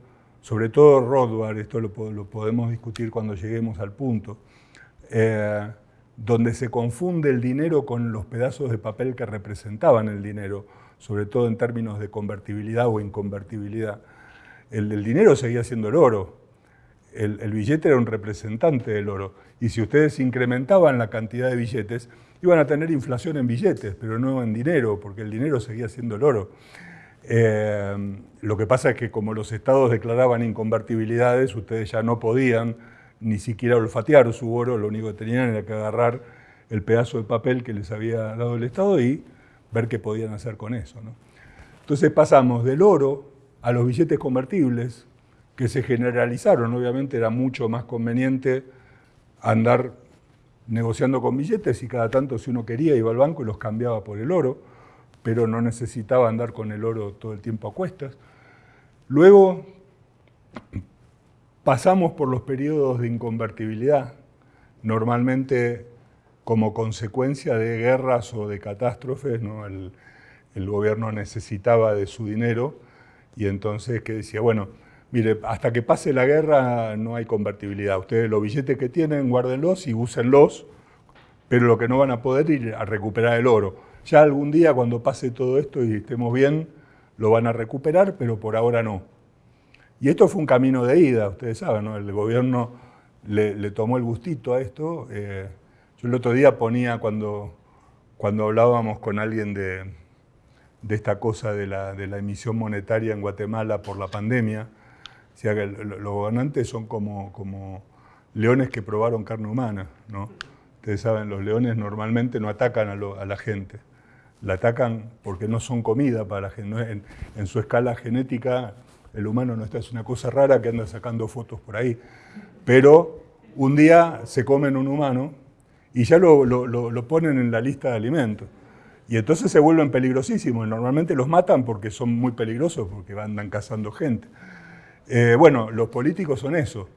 sobre todo Rothbard, esto lo, podemos discutir cuando lleguemos al punto, eh, donde se confunde el dinero con los pedazos de papel que representaban el dinero, sobre todo en términos de convertibilidad o inconvertibilidad el, dinero seguía siendo el oro. El, billete era un representante del oro. Y si ustedes incrementaban la cantidad de billetes, iban a tener inflación en billetes, pero no en dinero, porque el dinero seguía siendo el oro. Eh, lo que pasa es que como los estados declaraban inconvertibilidades, ustedes ya no podían ni siquiera olfatear su oro, lo único que tenían era que agarrar el pedazo de papel que les había dado el Estado y ver qué podían hacer con eso. Entonces pasamos del oro a los billetes convertibles, que se generalizaron. Obviamente era mucho más conveniente andar negociando con billetes y cada tanto si uno quería iba al banco y los cambiaba por el oro, pero no necesitaba andar con el oro todo el tiempo a cuestas. Luego pasamos por los periodos de inconvertibilidad, normalmente como consecuencia de guerras o de catástrofes, el, el gobierno necesitaba de su dinero y entonces que decía, bueno, mire, hasta que pase la guerra no hay convertibilidad. Ustedes los billetes que tienen, guárdenlos y úsenlos, pero lo que no van a poder ir a recuperar el oro. Ya algún día cuando pase todo esto y estemos bien, lo van a recuperar, pero por ahora no. Y esto fue un camino de ida, ustedes saben. El gobierno le, tomó el gustito a esto. Eh, yo el otro día ponía, cuando, cuando hablábamos con alguien de, de esta cosa de la, emisión monetaria en Guatemala por la pandemia. O sea, que los gobernantes son como, leones que probaron carne humana. ¿no? Ustedes saben, los leones normalmente no atacan a, la gente, la atacan porque no son comida para la gente. En, su escala genética, el humano no está, es una cosa rara que anda sacando fotos por ahí. Pero un día se comen un humano y ya lo, lo ponen en la lista de alimentos. Y entonces se vuelven peligrosísimos. Normalmente los matan porque son muy peligrosos, porque andan cazando gente. Eh, bueno, los políticos son eso.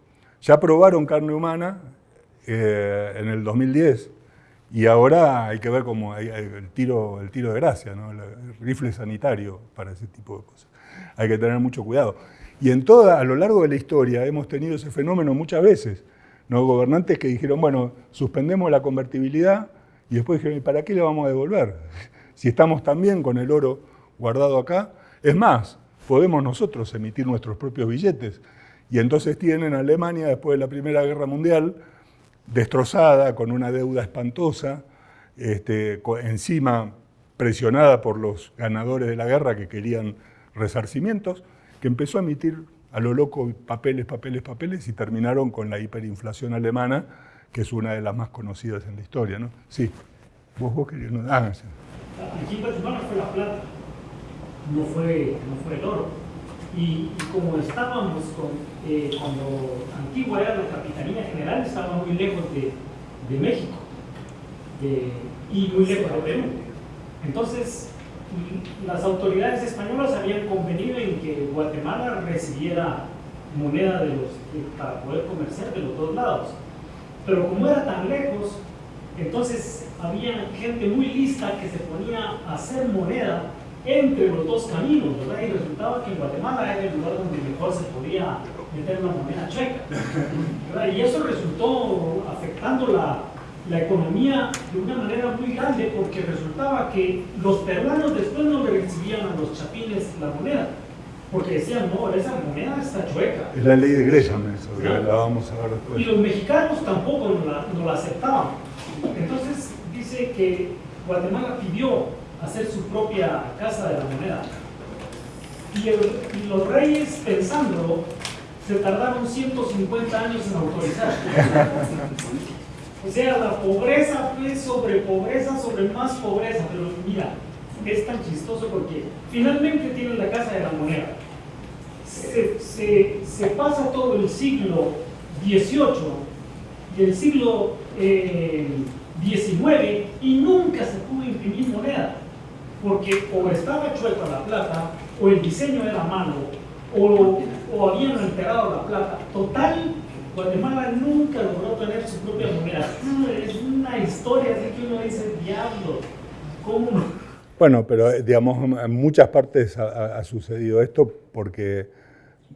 Ya probaron carne humana eh, en el 2010 y ahora hay que ver cómo hay, el, tiro, el tiro de gracia, ¿no? el rifle sanitario para ese tipo de cosas. Hay que tener mucho cuidado. Y en toda, a lo largo de la historia hemos tenido ese fenómeno muchas veces. ¿no? Gobernantes que dijeron, bueno, suspendemos la convertibilidad y después dijeron, ¿y para qué le vamos a devolver? [LAUGHS] Si estamos también con el oro guardado acá. Es más, podemos nosotros emitir nuestros propios billetes. Y entonces tienen a Alemania, después de la Primera Guerra Mundial, destrozada, con una deuda espantosa, este, encima presionada por los ganadores de la guerra que querían resarcimientos, que empezó a emitir a lo loco papeles, papeles, papeles y terminaron con la hiperinflación alemana que es una de las más conocidas en la historia, ¿no? Sí, vos, vos querías... Ah,
sí. Fue la plata, no fue, no fue el oro. Y, como estábamos eh, cuando Antigua era la Capitanía General, estaba muy lejos de, de México y muy lejos de Perú. Entonces, las autoridades españolas habían convenido en que Guatemala recibiera moneda de los, para poder comerciar de los dos lados. Pero como era tan lejos, Entonces había gente muy lista que se ponía a hacer moneda entre los dos caminos, ¿verdad? Y resultaba que en Guatemala era el lugar donde mejor se podía meter una moneda chueca. ¿verdad? Y eso resultó afectando la, la economía de una manera muy grande porque resultaba que los peruanos después no le recibían a los chapines la moneda. Porque decían, no, esa moneda está chueca.
Es la ley de Gresham eso, la vamos a ver después.
Y los mexicanos tampoco no la, no la aceptaban. Entonces dice que Guatemala pidió hacer su propia casa de la moneda. Y, los reyes, pensándolo, se tardaron 150 años en autorizar. O sea, la pobreza fue sobre pobreza, sobre más pobreza. Pero mira, es tan chistoso porque finalmente tienen la casa de la moneda. Se, pasa todo el siglo XVIII y el siglo eh, XIX y nunca se pudo imprimir moneda. Porque o estaba chueca la plata, o el diseño era malo, o, o habían alterado la plata. Total, Guatemala nunca logró tener su propia moneda. Es una historia así que uno dice, diablo, ¿cómo? no?".
Bueno, pero eh, digamos, en muchas partes ha, ha- sucedido esto porque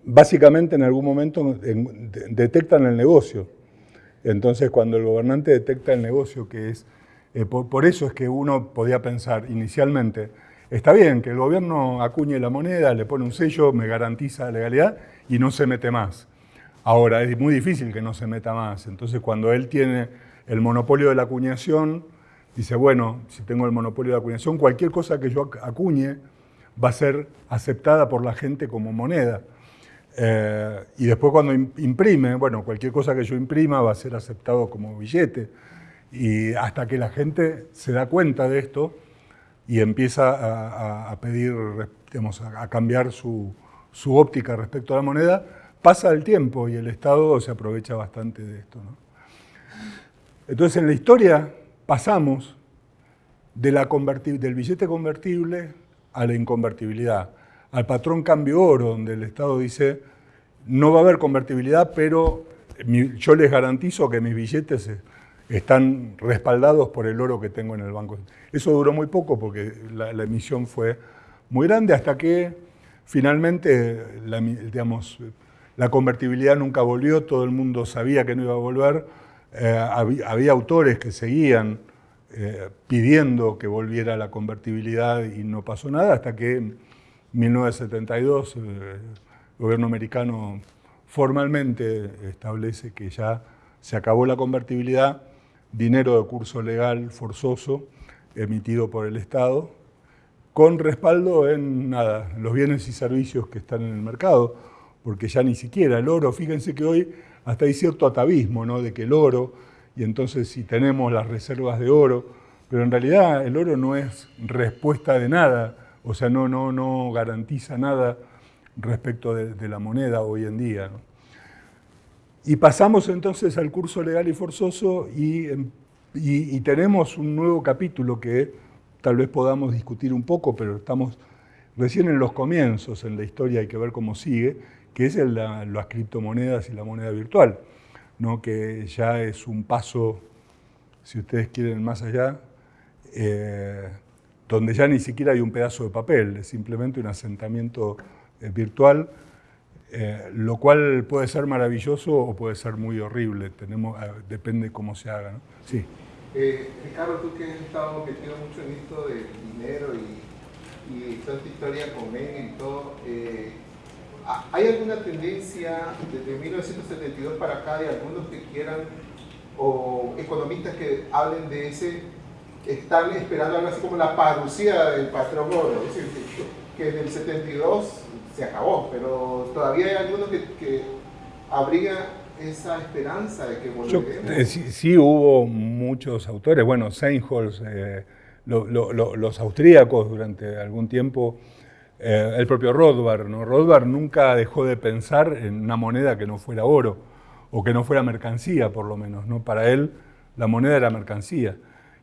básicamente en algún momento en- de- detectan el negocio. Entonces, cuando el gobernante detecta el negocio, que es, eh, por, eso es que uno podía pensar inicialmente, está bien que el gobierno acuñe la moneda, le pone un sello, me garantiza la legalidad y no se mete más. Ahora, es muy difícil que no se meta más. Entonces, cuando él tiene el monopolio de la acuñación, dice, bueno, si tengo el monopolio de la acuñación, cualquier cosa que yo ac- acuñe va a ser aceptada por la gente como moneda. Eh, y después cuando im- imprime, bueno, cualquier cosa que yo imprima va a ser aceptado como billete. Y hasta que la gente se da cuenta de esto y empieza a, pedir, digamos, a, cambiar su, óptica respecto a la moneda, pasa el tiempo y el Estado se aprovecha bastante de esto. Entonces en la historia pasamos de la del billete convertible a la inconvertibilidad, al patrón cambio oro, donde el Estado dice, no va a haber convertibilidad, pero yo les garantizo que mis billetes están respaldados por el oro que tengo en el banco. Eso duró muy poco porque la, emisión fue muy grande hasta que finalmente la, digamos, la convertibilidad nunca volvió, todo el mundo sabía que no iba a volver, eh, había, había autores que seguían eh, pidiendo que volviera la convertibilidad y no pasó nada hasta que en 1972 eh, el gobierno americano formalmente establece que ya se acabó la convertibilidad, dinero de curso legal forzoso emitido por el Estado, con respaldo en nada, los bienes y servicios que están en el mercado, porque ya ni siquiera el oro, fíjense que hoy hasta hay cierto atavismo, ¿no? De que el oro, y entonces si tenemos las reservas de oro, pero en realidad el oro no es respuesta de nada, o sea, no, no, no garantiza nada respecto de, de la moneda hoy en día. ¿no? Y pasamos entonces al curso legal y forzoso y, em, y- y tenemos un nuevo capítulo que tal vez podamos discutir un poco, pero estamos recién en los comienzos en la historia, hay que ver cómo sigue, que es el- la- las criptomonedas y la moneda virtual, ¿no? que ya es un paso, si ustedes quieren, más allá, eh, donde ya ni siquiera hay un pedazo de papel, es simplemente un asentamiento eh, virtual, eh, lo cual puede ser maravilloso o puede ser muy horrible, tenemos, eh, depende cómo se haga. ¿no? Sí.
Eh, Ricardo, tú que has estado metido mucho en esto del dinero y, y toda esta historia con Menem y todo, eh, ¿ha- ¿hay alguna tendencia desde 1972 para acá de algunos que quieran o economistas que hablen de ese, están esperando algo así como la parucía del patrón oro? Es decir, que, en el 72 se acabó, pero todavía hay algunos que, que abrigan esa esperanza de que
Yo,
volveremos.
eh, sí, sí hubo muchos autores, bueno, Seinholz, eh, lo- lo- lo- los austríacos durante algún tiempo, eh, el propio Rothbard, ¿no? Rothbard nunca dejó de pensar en una moneda que no fuera oro, o que no fuera mercancía por lo menos, ¿no? Para él la moneda era mercancía,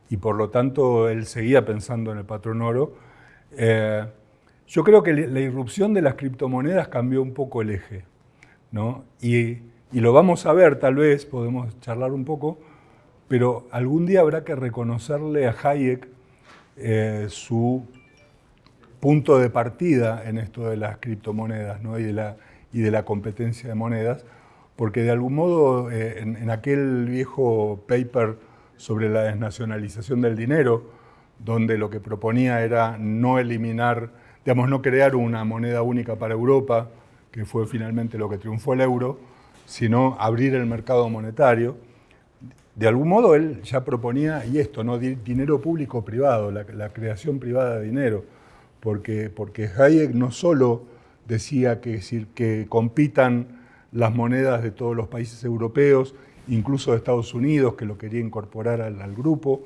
y por lo tanto él seguía pensando en el patrón oro. Eh, yo creo que la irrupción de las criptomonedas cambió un poco el eje, ¿no? Y, lo vamos a ver, tal vez, podemos charlar un poco, pero algún día habrá que reconocerle a Hayek eh, su punto de partida en esto de las criptomonedas y, de la, competencia de monedas, porque de algún modo eh, en, aquel viejo paper sobre la desnacionalización del dinero, donde lo que proponía era no eliminar, no crear una moneda única para Europa, que fue finalmente lo que triunfó el euro, sino abrir el mercado monetario. De algún modo él ya proponía, y esto, ¿no? dinero público-privado, la, creación privada de dinero, porque, porque Hayek no solo decía que, que compitan las monedas de todos los países europeos, incluso de Estados Unidos, que lo quería incorporar al, al grupo,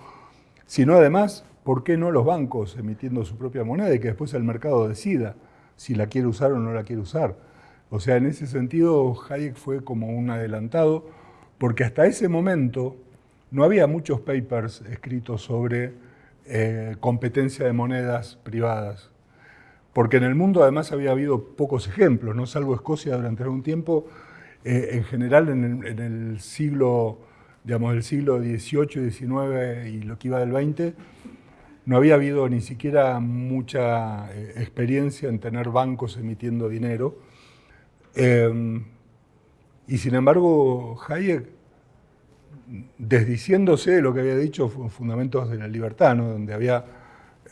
sino además, ¿por qué no los bancos emitiendo su propia moneda y que después el mercado decida si la quiere usar o no la quiere usar? O sea, en ese sentido Hayek fue como un adelantado, porque hasta ese momento no había muchos papers escritos sobre eh, competencia de monedas privadas, porque en el mundo además había habido pocos ejemplos, no salvo Escocia durante algún tiempo, eh, en general en el, siglo, digamos, el siglo XVIII XIX y lo que iba del XX, no había habido ni siquiera mucha eh, experiencia en tener bancos emitiendo dinero, Em, y sin embargo, Hayek, desdiciéndose de lo que había dicho Fundamentos de la Libertad, donde había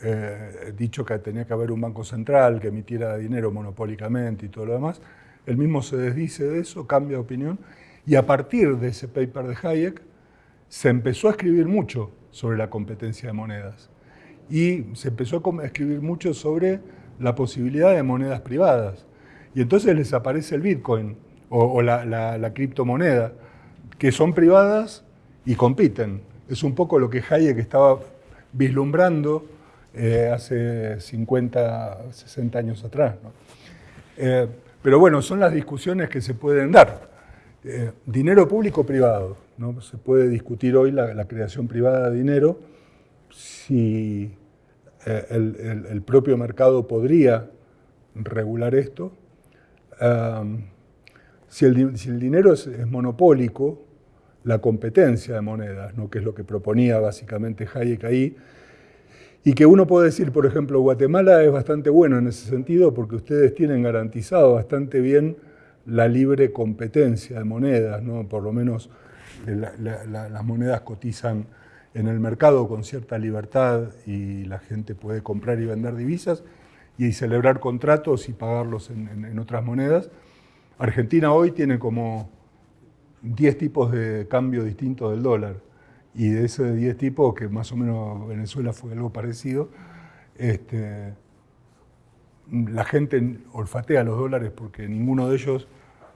eh, dicho que tenía que haber un banco central que emitiera dinero monopólicamente y todo lo demás, él mismo se desdice de eso, cambia de opinión, y a partir de ese paper de Hayek se empezó a escribir mucho sobre la competencia de monedas. Y se empezó a escribir mucho sobre la posibilidad de monedas privadas. Y entonces les aparece el Bitcoin o, la, criptomoneda, que son privadas y compiten. Es un poco lo que Hayek estaba vislumbrando eh, hace 50, 60 años atrás. Eh, pero bueno, son las discusiones que se pueden dar. Eh, dinero público privado. ¿no? Se puede discutir hoy la, creación privada de dinero, si el propio mercado podría regular esto, si, el, dinero es, monopólico, la competencia de monedas, ¿no? que es lo que proponía básicamente Hayek ahí, y que uno puede decir, por ejemplo, Guatemala es bastante bueno en ese sentido porque ustedes tienen garantizado bastante bien la libre competencia de monedas, ¿no? por lo menos las monedas cotizan en el mercado con cierta libertad y la gente puede comprar y vender divisas, y celebrar contratos y pagarlos en, otras monedas. Argentina hoy tiene como 10 tipos de cambio distintos del dólar y de esos 10 tipos, que más o menos Venezuela fue algo parecido, este, la gente olfatea los dólares porque ninguno de ellos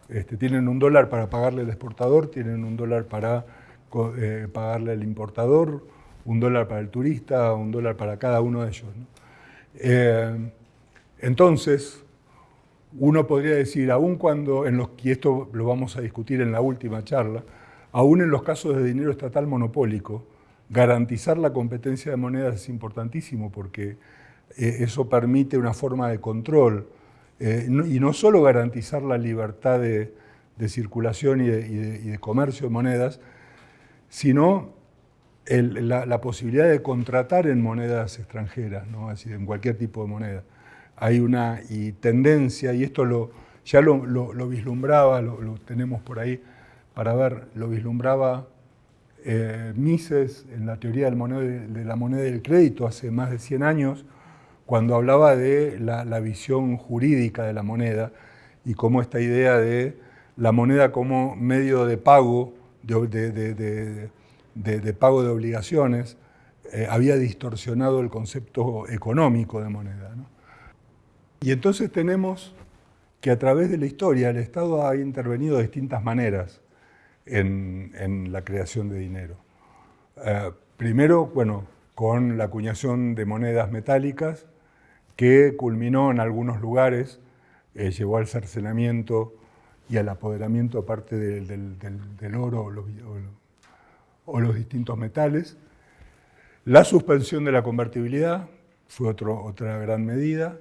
este, tienen un dólar para pagarle al exportador, tienen un dólar para eh, pagarle al importador, un dólar para el turista, un dólar para cada uno de ellos. Eh, entonces, uno podría decir, aun cuando, en los, y esto lo vamos a discutir en la última charla, aún en los casos de dinero estatal monopólico, garantizar la competencia de monedas es importantísimo porque eh, eso permite una forma de control y no solo garantizar la libertad de, circulación y de, comercio de monedas, sino la, posibilidad de contratar en monedas extranjeras, ¿no? Así, en cualquier tipo de moneda hay una tendencia, y esto lo, ya lo, vislumbraba, lo, tenemos por ahí para ver, lo vislumbraba eh, Mises en la teoría de la moneda del crédito hace más de 100 años, cuando hablaba de la, visión jurídica de la moneda y cómo esta idea de la moneda como medio de pago, de, pago de obligaciones, eh, había distorsionado el concepto económico de moneda. Y entonces tenemos que a través de la historia el Estado ha intervenido de distintas maneras en, la creación de dinero. Eh, primero, bueno, con la acuñación de monedas metálicas, que culminó en algunos lugares, eh, llevó al cercenamiento y al apoderamiento aparte del, oro o los, o los, distintos metales. La suspensión de la convertibilidad fue otra gran medida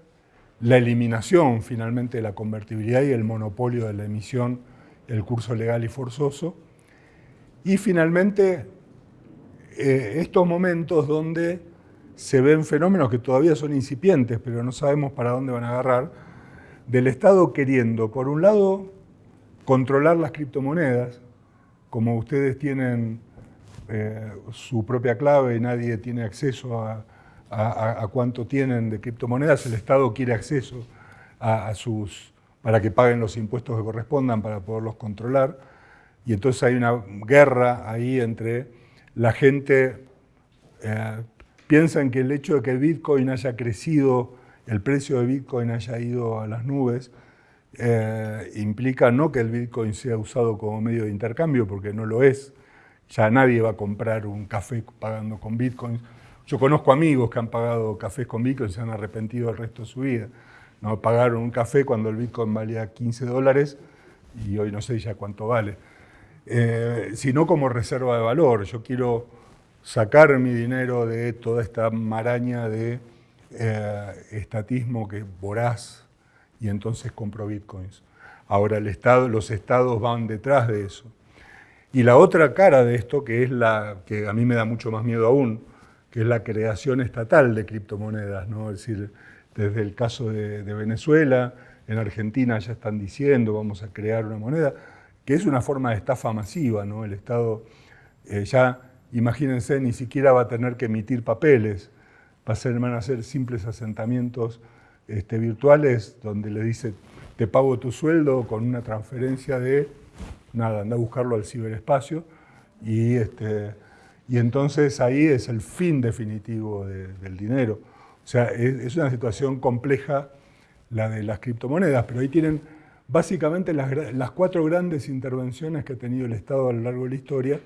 la eliminación finalmente de la convertibilidad y el monopolio de la emisión, el curso legal y forzoso, y finalmente eh, estos momentos donde se ven fenómenos que todavía son incipientes, pero no sabemos para dónde van a agarrar, del Estado queriendo, por un lado, controlar las criptomonedas, como ustedes tienen eh, su propia clave y nadie tiene acceso a, cuánto tienen de criptomonedas, el Estado quiere acceso a, sus, para que paguen los impuestos que correspondan para poderlos controlar. Y entonces hay una guerra ahí entre la gente, eh, piensan que el hecho de que Bitcoin haya crecido, el precio de Bitcoin haya ido a las nubes, eh, implica no que el Bitcoin sea usado como medio de intercambio, porque no lo es, ya nadie va a comprar un café pagando con Bitcoin. Yo conozco amigos que han pagado cafés con Bitcoin y se han arrepentido el resto de su vida. ¿no? Pagaron un café cuando el Bitcoin valía 15 dólares y hoy no sé ya cuánto vale. Eh, sino como reserva de valor. Yo quiero sacar mi dinero de toda esta maraña de eh, estatismo que voraz y entonces compro bitcoins. Ahora el estado, los estados van detrás de eso. Y la otra cara de esto, que es la que a mí me da mucho más miedo aún, que es la creación estatal de criptomonedas, ¿no? Es decir, desde el caso de, Venezuela, en Argentina ya están diciendo vamos a crear una moneda, que es una forma de estafa masiva, ¿no? El Estado eh, ya, imagínense, ni siquiera va a tener que emitir papeles, va a ser, van a ser simples asentamientos este, virtuales donde le dice, te pago tu sueldo con una transferencia de nada, anda a buscarlo al ciberespacio y, este, y entonces ahí es el fin definitivo del dinero. O sea, es, una situación compleja la de las criptomonedas, pero ahí tienen básicamente las, las, cuatro grandes intervenciones que ha tenido el Estado a lo largo de la historia,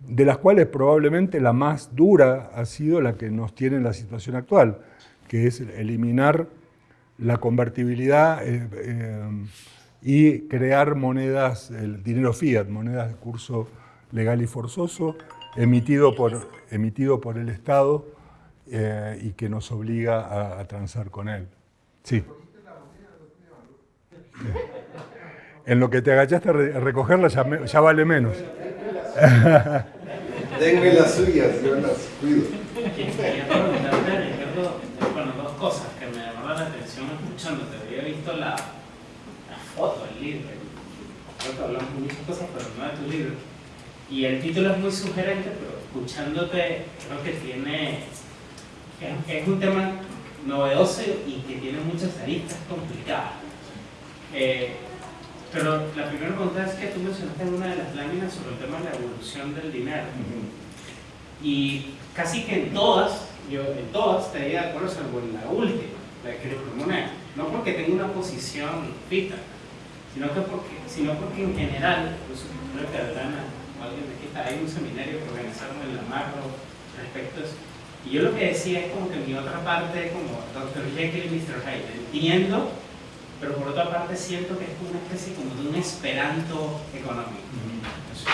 de las cuales probablemente la más dura ha sido la que nos tiene en la situación actual, que es eliminar la convertibilidad eh, eh, y crear monedas, el dinero fiat, monedas de curso legal y forzoso, emitido por, emitido por el Estado eh, y que nos obliga a, transar con él. Sí. En lo que te agachaste a recogerla ya, vale menos.
Denme las suyas, yo las cuido.
Bueno, dos cosas que me llamaron la atención escuchándote. Había visto la foto del libro. Creo que hablamos de muchas cosas, pero no de tu libro. Y el título es muy sugerente, pero escuchándote creo que tiene... Es, un tema novedoso y que tiene muchas aristas complicadas. Eh, pero la primera pregunta es que tú mencionaste en una de las láminas sobre el tema de la evolución del dinero. Y casi que en todas, yo en todas estaría de acuerdo, salvo en la última, la criptomoneda. No porque tenga una posición fija, sino, que porque, sino porque en general, incluso que Adriana o alguien de aquí está, hay un seminario que organizaron en la macro respecto a eso. Y yo lo que decía es como que mi otra parte, como Dr. Jekyll y Mr. Hyde, entiendo, pero por otra parte siento que es una especie como de un esperanto económico. Entonces,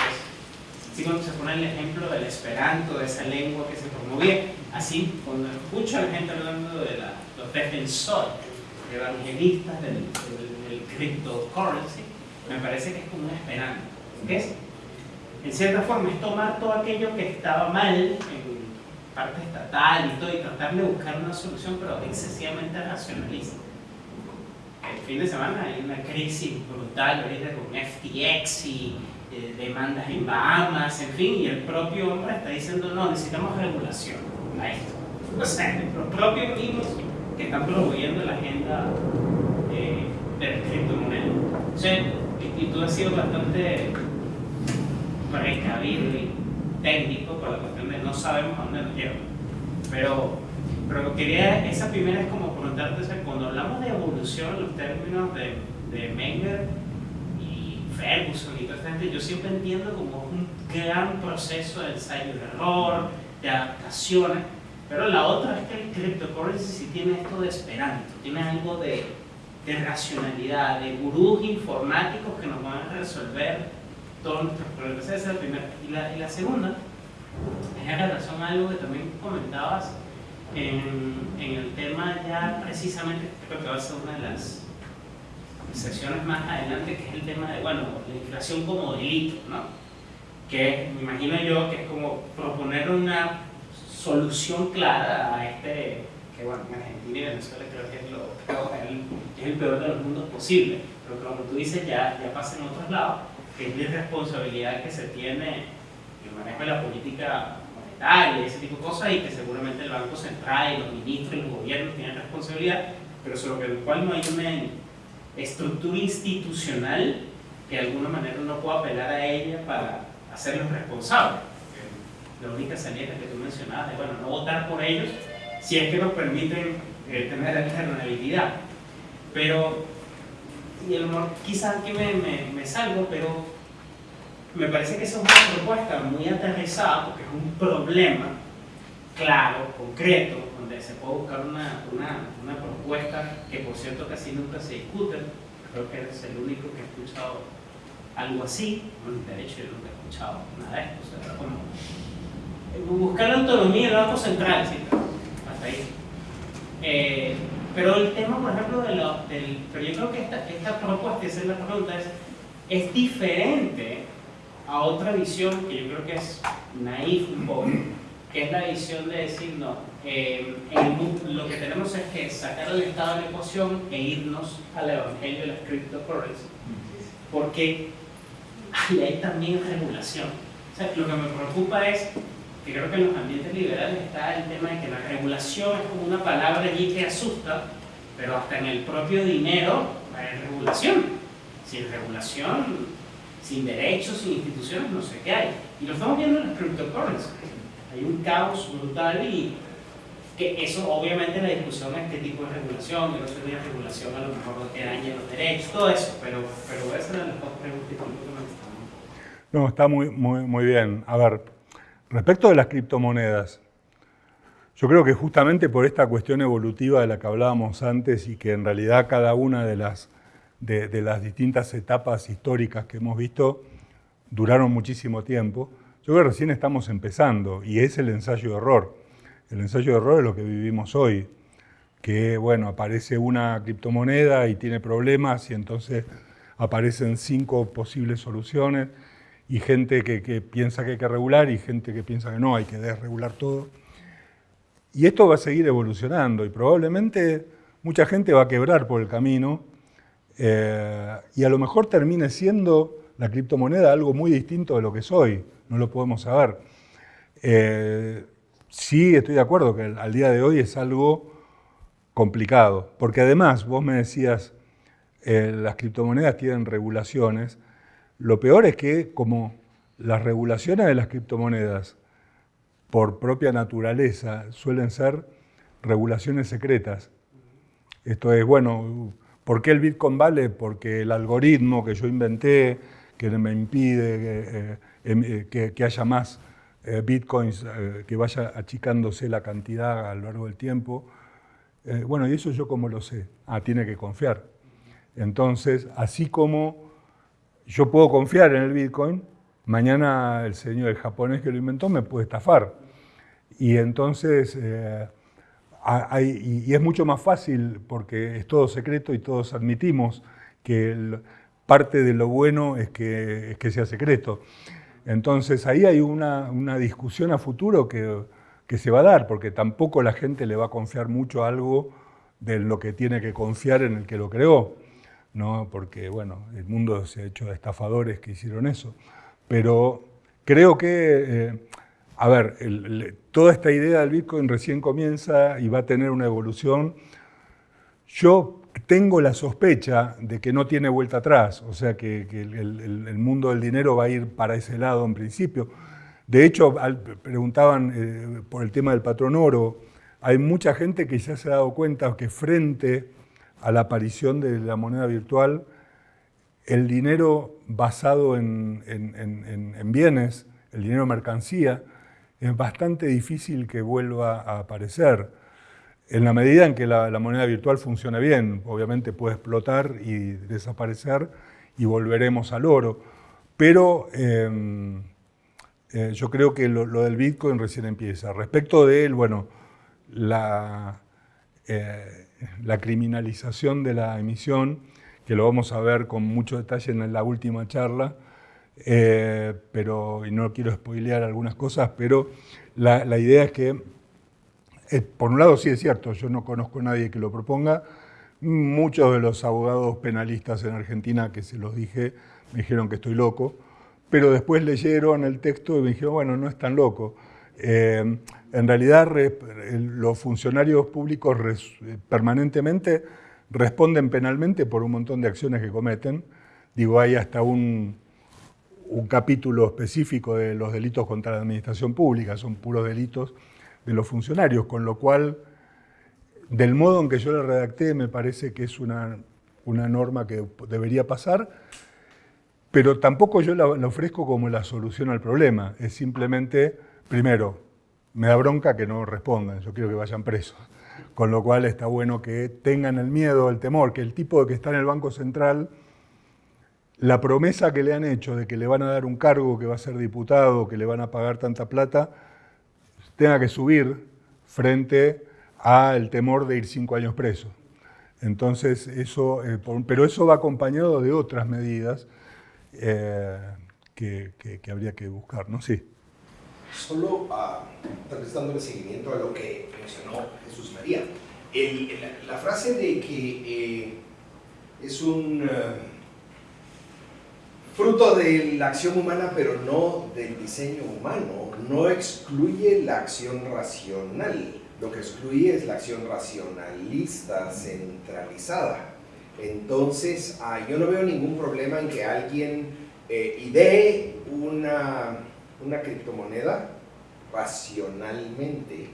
así cuando se pone el ejemplo del esperanto, de esa lengua que se promovía, así cuando escucho a la gente hablando de la, los defensores, evangelistas del, del el cryptocurrency, me parece que es como una esperanza. ¿Qué es? En cierta forma es tomar todo aquello que estaba mal en parte estatal y todo y tratar de buscar una solución, pero excesivamente racionalista. El fin de semana hay una crisis brutal ahorita con FTX y eh, demandas en Bahamas, en fin, y el propio hombre está diciendo, no, necesitamos regulación a esto. O sea, los propios mismos que están promoviendo la agenda de criptomonedas. Sí, y, y, tú has sido bastante precavido y técnico por la cuestión de no sabemos a dónde nos lleva. Pero, pero quería, esa primera es como preguntarte, cuando hablamos de evolución, los términos de, de Menger y Ferguson y toda esta gente, yo siempre entiendo como un gran proceso de ensayo de error, de adaptaciones, pero la otra es que el cryptocurrency sí tiene esto de esperanto, tiene algo de de racionalidad, de gurús informáticos que nos van a resolver todos nuestros problemas. Esa es la primera. Y la, y segunda es en relación a algo que también comentabas en, el tema ya precisamente, creo que va a ser una de las sesiones más adelante, que es el tema de, bueno, la inflación como delito, ¿no? que me imagino yo que es como proponer una solución clara a este, que bueno, en Argentina y Venezuela creo que es, lo, es el peor de los mundos posible, pero como tú dices, ya, ya pasa en otros lados, que es la responsabilidad que se tiene el manejo de la política monetaria y ese tipo de cosas, y que seguramente el Banco Central y los ministros y los gobiernos tienen responsabilidad, pero sobre el cual no hay una estructura institucional que de alguna manera uno pueda apelar a ella para hacerlos responsables. La única salida que tú mencionabas de, bueno, no votar por ellos si es que nos permiten eh, tener alternabilidad. Pero, y a lo mejor quizás aquí me, me, salgo, pero me parece que esa es una propuesta muy aterrizada porque es un problema claro, concreto, donde se puede buscar una, una, una propuesta que por cierto casi nunca se discute. Creo que eres el único que ha escuchado algo así. Bueno, de hecho yo nunca he escuchado nada de esto. O sea, como buscar la autonomía del Banco Central, ¿sí? hasta ahí. Eh, pero el tema, por ejemplo, de lo, del, pero yo creo que esta, esta propuesta, esa es la pregunta, es, es diferente a otra visión que yo creo que es naif un poco, que es la visión de decir, no, eh, lo que tenemos es que sacar al Estado de la ecuación e irnos al evangelio de las cryptocurrencies, porque ahí hay también regulación. O sea, lo que me preocupa es que creo que en los ambientes liberales está el tema de que la regulación es como una palabra allí que asusta, pero hasta en el propio dinero hay regulación. Sin regulación, sin derechos, sin instituciones, no sé qué hay. Y lo estamos viendo en las cryptocurrencies. Hay un caos brutal y que eso obviamente la discusión es qué tipo de regulación, que no sería regulación a lo mejor que dañe los derechos, todo eso, pero, pero esa era la pregunta que
No, está muy, muy, muy bien. A ver, respecto de las criptomonedas, yo creo que justamente por esta cuestión evolutiva de la que hablábamos antes y que en realidad cada una de las, de, las distintas etapas históricas que hemos visto duraron muchísimo tiempo, yo creo que recién estamos empezando y es el ensayo de error. El ensayo de error es lo que vivimos hoy, que bueno, aparece una criptomoneda y tiene problemas y entonces aparecen cinco posibles soluciones y gente que, piensa que hay que regular y gente que piensa que no, hay que desregular todo. Y esto va a seguir evolucionando y probablemente mucha gente va a quebrar por el camino eh, y a lo mejor termine siendo la criptomoneda algo muy distinto de lo que es hoy, no lo podemos saber. Eh, sí estoy de acuerdo que al día de hoy es algo complicado, porque además vos me decías, eh, las criptomonedas tienen regulaciones, lo peor es que como las regulaciones de las criptomonedas por propia naturaleza suelen ser regulaciones secretas. Esto es, bueno, ¿por qué el Bitcoin vale? Porque el algoritmo que yo inventé, que me impide que, eh, em, eh, que haya más eh, bitcoins, eh, que vaya achicándose la cantidad a lo largo del tiempo. Eh, bueno, y eso yo cómo lo sé. Ah, tiene que confiar. Entonces, así como yo puedo confiar en el bitcoin, mañana el señor, el japonés que lo inventó, me puede estafar. Y entonces, hay, y, es mucho más fácil porque es todo secreto y todos admitimos que el, parte de lo bueno es que, es que sea secreto. Entonces ahí hay una, discusión a futuro que, se va a dar, porque tampoco la gente le va a confiar mucho algo de lo que tiene que confiar en el que lo creó, ¿no? porque bueno, el mundo se ha hecho de estafadores que hicieron eso. Pero creo que, eh, a ver, toda esta idea del Bitcoin recién comienza y va a tener una evolución. Yo tengo la sospecha de que no tiene vuelta atrás, o sea que, el, mundo del dinero va a ir para ese lado en principio. De hecho, preguntaban eh, por el tema del patrón oro, hay mucha gente que ya se ha dado cuenta que frente a la aparición de la moneda virtual, el dinero basado en, en bienes, el dinero mercancía, es bastante difícil que vuelva a aparecer en la medida en que la, moneda virtual funcione bien. Obviamente puede explotar y desaparecer y volveremos al oro. Pero em, eh, yo creo que lo, del Bitcoin recién empieza. Respecto de él, bueno, la, eh, la criminalización de la emisión, que lo vamos a ver con mucho detalle en la última charla, eh, pero, y no quiero spoilear algunas cosas, pero la, idea es que, eh, por un lado sí es cierto, yo no conozco a nadie que lo proponga, muchos de los abogados penalistas en Argentina que se los dije me dijeron que estoy loco, pero después leyeron el texto y me dijeron, bueno, no es tan loco. Eh, en realidad los funcionarios públicos permanentemente responden penalmente por un montón de acciones que cometen. Digo, hay hasta un, un capítulo específico de los delitos contra la administración pública, son puros delitos de los funcionarios, con lo cual, del modo en que yo la redacté, me parece que es una, una norma que debería pasar, pero tampoco yo la, ofrezco como la solución al problema, es simplemente, primero, me da bronca que no respondan, yo quiero que vayan presos, con lo cual está bueno que tengan el miedo, el temor, que el tipo de que está en el Banco Central la promesa que le han hecho de que le van a dar un cargo, que va a ser diputado, que le van a pagar tanta plata, tenga que subir frente al temor de ir cinco años preso. Entonces, eso, eh, pero eso va acompañado de otras medidas eh, que, habría que buscar, ¿no? Sí.
Solo tal vez dándole seguimiento a lo que mencionó Jesús María. la, frase de que eh, es un fruto de la acción humana, pero no del diseño humano, no excluye la acción racional. Lo que excluye es la acción racionalista, centralizada. Entonces, ah, yo no veo ningún problema en que alguien eh, idee una, una criptomoneda racionalmente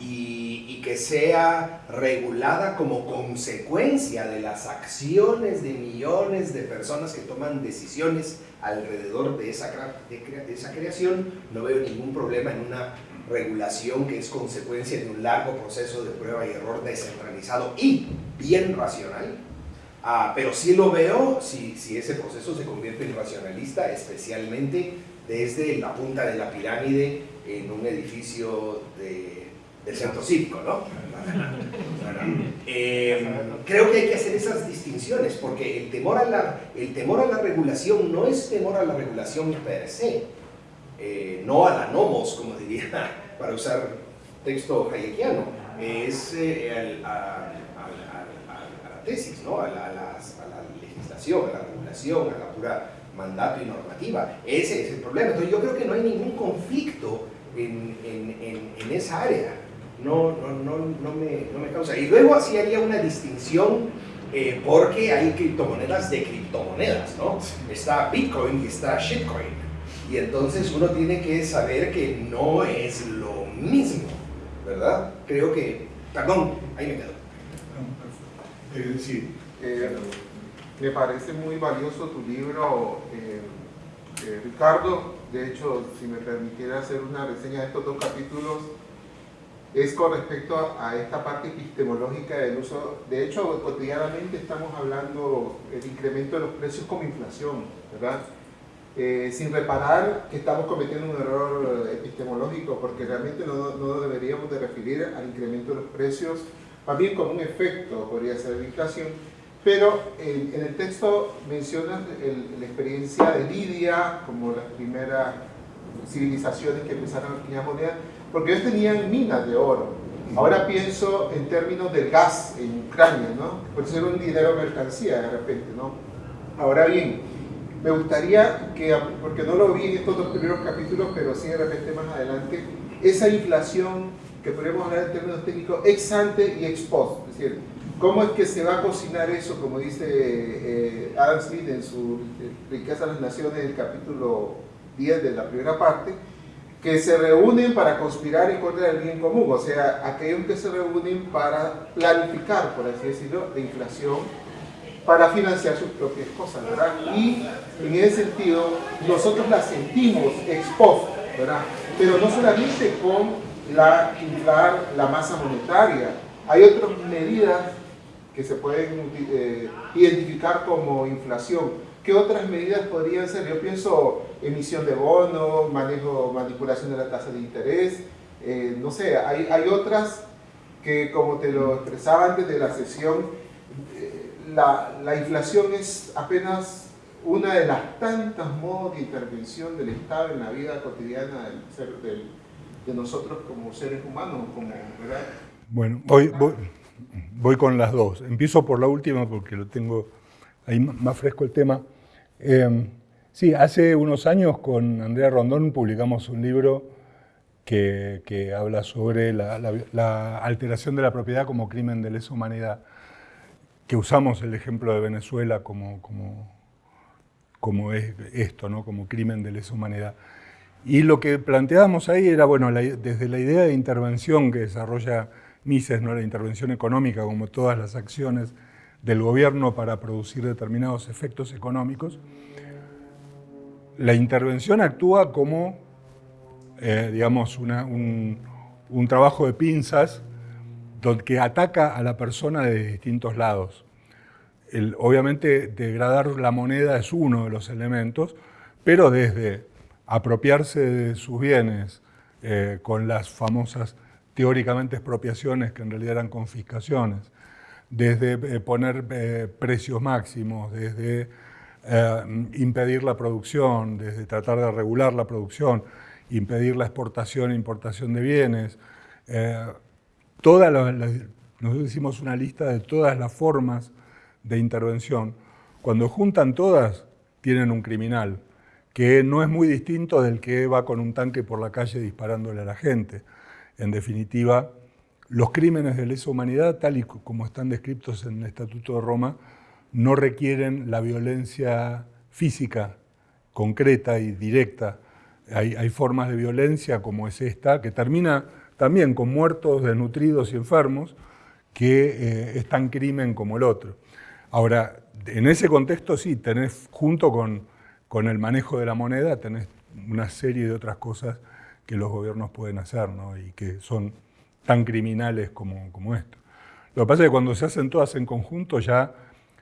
y, que sea regulada como consecuencia de las acciones de millones de personas que toman decisiones alrededor de esa, de, esa creación, no veo ningún problema en una regulación que es consecuencia de un largo proceso de prueba y error descentralizado y bien racional, ah, pero sí lo veo si, si ese proceso se convierte en racionalista, especialmente desde la punta de la pirámide en un edificio de del centro cívico, ¿no? [LAUGHS] Eh, creo que hay que hacer esas distinciones porque el temor, a la, el temor a la regulación no es temor a la regulación per se, eh, no a la nomos, como diría, [LAUGHS] para usar texto hayekiano, es eh, a, la tesis, ¿no? a, la, legislación, a la regulación, a la pura mandato y normativa. Ese es el problema. Entonces yo creo que no hay ningún conflicto en, en, en esa área no, no, no, no, me, no me causa. Y luego así haría una distinción eh, porque hay criptomonedas de criptomonedas, ¿no? Está Bitcoin y está shitcoin. Y entonces uno tiene que saber que no es lo mismo, ¿verdad? Creo que, perdón, ahí me quedo.
Eh, sí, eh, me parece muy valioso tu libro, Ricardo. De hecho, si me permitiera hacer una reseña de estos dos capítulos, es con respecto a, esta parte epistemológica del uso. De hecho, cotidianamente estamos hablando del incremento de los precios como inflación, ¿verdad? Eh, sin reparar que estamos cometiendo un error epistemológico, porque realmente no, no, deberíamos de referir al incremento de los precios, más bien como un efecto, podría ser la inflación, pero en, el texto mencionas la experiencia de Lidia como las primeras civilizaciones que empezaron a acuñar moneda, porque ellos tenían minas de oro. Ahora pienso en términos del gas en Ucrania, ¿no? Por ser un dinero mercancía de repente, ¿no? Ahora bien, me gustaría que, porque no lo vi en estos dos primeros capítulos, pero sí de repente más adelante, esa inflación que podemos hablar en términos técnicos ex ante y ex post, es decir, cómo es que se va a cocinar eso, como dice eh, Adam Smith en su Riqueza de las Naciones, el capítulo 10 de la primera parte, que se reúnen para conspirar en contra del bien común, o sea, aquellos que se reúnen para planificar, por así decirlo, la inflación, para financiar sus propias cosas, ¿verdad? Y en ese sentido, nosotros la sentimos expuesta, ¿verdad? Pero no solamente con la inflar la masa monetaria, hay otras medidas que se pueden eh, identificar como inflación, ¿Qué otras medidas podrían ser? Yo pienso emisión de bonos, manejo, manipulación de la tasa de interés, eh, no sé, hay, hay, otras que como te lo expresaba antes de la sesión, eh, la, la, inflación es apenas una de las tantas modos de intervención del Estado en la vida cotidiana del ser, de nosotros como seres humanos, como, ¿verdad?
Bueno, voy, voy, con las dos. Empiezo por la última porque lo tengo ahí más fresco el tema. Em, sí, hace unos años con Andrea Rondón publicamos un libro que, que habla sobre la, la, alteración de la propiedad como crimen de lesa humanidad, que usamos el ejemplo de Venezuela como, como, como es esto, ¿no? como crimen de lesa humanidad. Y lo que planteábamos ahí era, bueno, desde la idea de intervención que desarrolla Mises, ¿no? la intervención económica, como todas las acciones del gobierno para producir determinados efectos económicos, la intervención actúa como, eh, digamos, un, trabajo de pinzas que ataca a la persona de distintos lados. obviamente, degradar la moneda es uno de los elementos, pero desde apropiarse de sus bienes eh, con las famosas teóricamente expropiaciones que en realidad eran confiscaciones, desde eh, poner eh, precios máximos, desde impedir la producción, desde tratar de regular la producción, impedir la exportación e importación de bienes. todas nosotros hicimos una lista de todas las formas de intervención. Cuando juntan todas, tienen un criminal que no es muy distinto del que va con un tanque por la calle disparándole a la gente. En definitiva, los crímenes de lesa humanidad, tal y como están descritos en el Estatuto de Roma, no requieren la violencia física, concreta y directa. Hay, formas de violencia como es esta, que termina también con muertos, desnutridos y enfermos, que eh, es tan crimen como el otro. Ahora, en ese contexto sí, tenés junto con con el manejo de la moneda tenés una serie de otras cosas que los gobiernos pueden hacer ¿no? y que son tan criminales como, como esto. Lo que pasa es que cuando se hacen todas en conjunto ya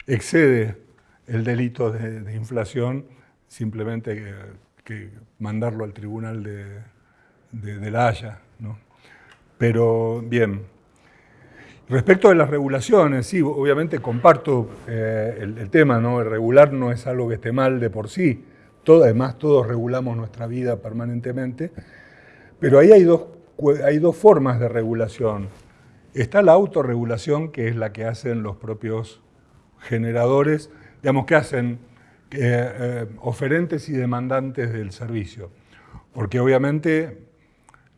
excede el delito de, inflación simplemente que, mandarlo al tribunal de, de, la Haya. ¿no? Pero bien, respecto de las regulaciones, sí, obviamente comparto eh, el, tema, ¿no? El regular no es algo que esté mal de por sí, todo, además todos regulamos nuestra vida permanentemente, pero ahí hay dos, hay dos formas de regulación. Está la autorregulación, que es la que hacen los propios generadores, digamos que hacen eh, eh, oferentes y demandantes del servicio, porque obviamente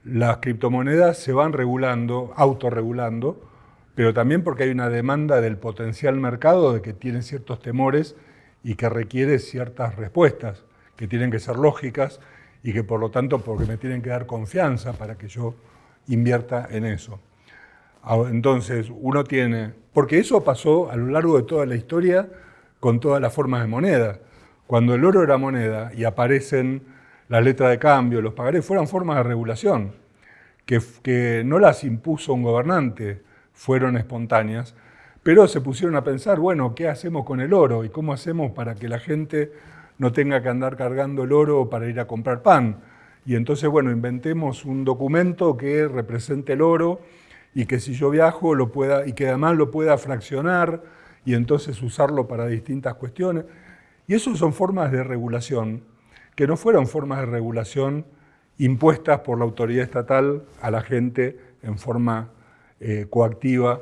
las criptomonedas se van regulando, autorregulando, pero también porque hay una demanda del potencial mercado de que tiene ciertos temores y que requiere ciertas respuestas, que tienen que ser lógicas y que por lo tanto porque me tienen que dar confianza para que yo invierta en eso. Entonces uno tiene, porque eso pasó a lo largo de toda la historia con todas las formas de moneda. Cuando el oro era moneda y aparecen las letras de cambio, los pagarés, fueron formas de regulación, que, que no las impuso un gobernante, fueron espontáneas, pero se pusieron a pensar, bueno, ¿qué hacemos con el oro? ¿Y cómo hacemos para que la gente no tenga que andar cargando el oro para ir a comprar pan? Y entonces, bueno, inventemos un documento que represente el oro y que si yo viajo lo pueda, y que además lo pueda fraccionar y entonces usarlo para distintas cuestiones. Y eso son formas de regulación que no fueron formas de regulación impuestas por la autoridad estatal a la gente en forma eh, coactiva,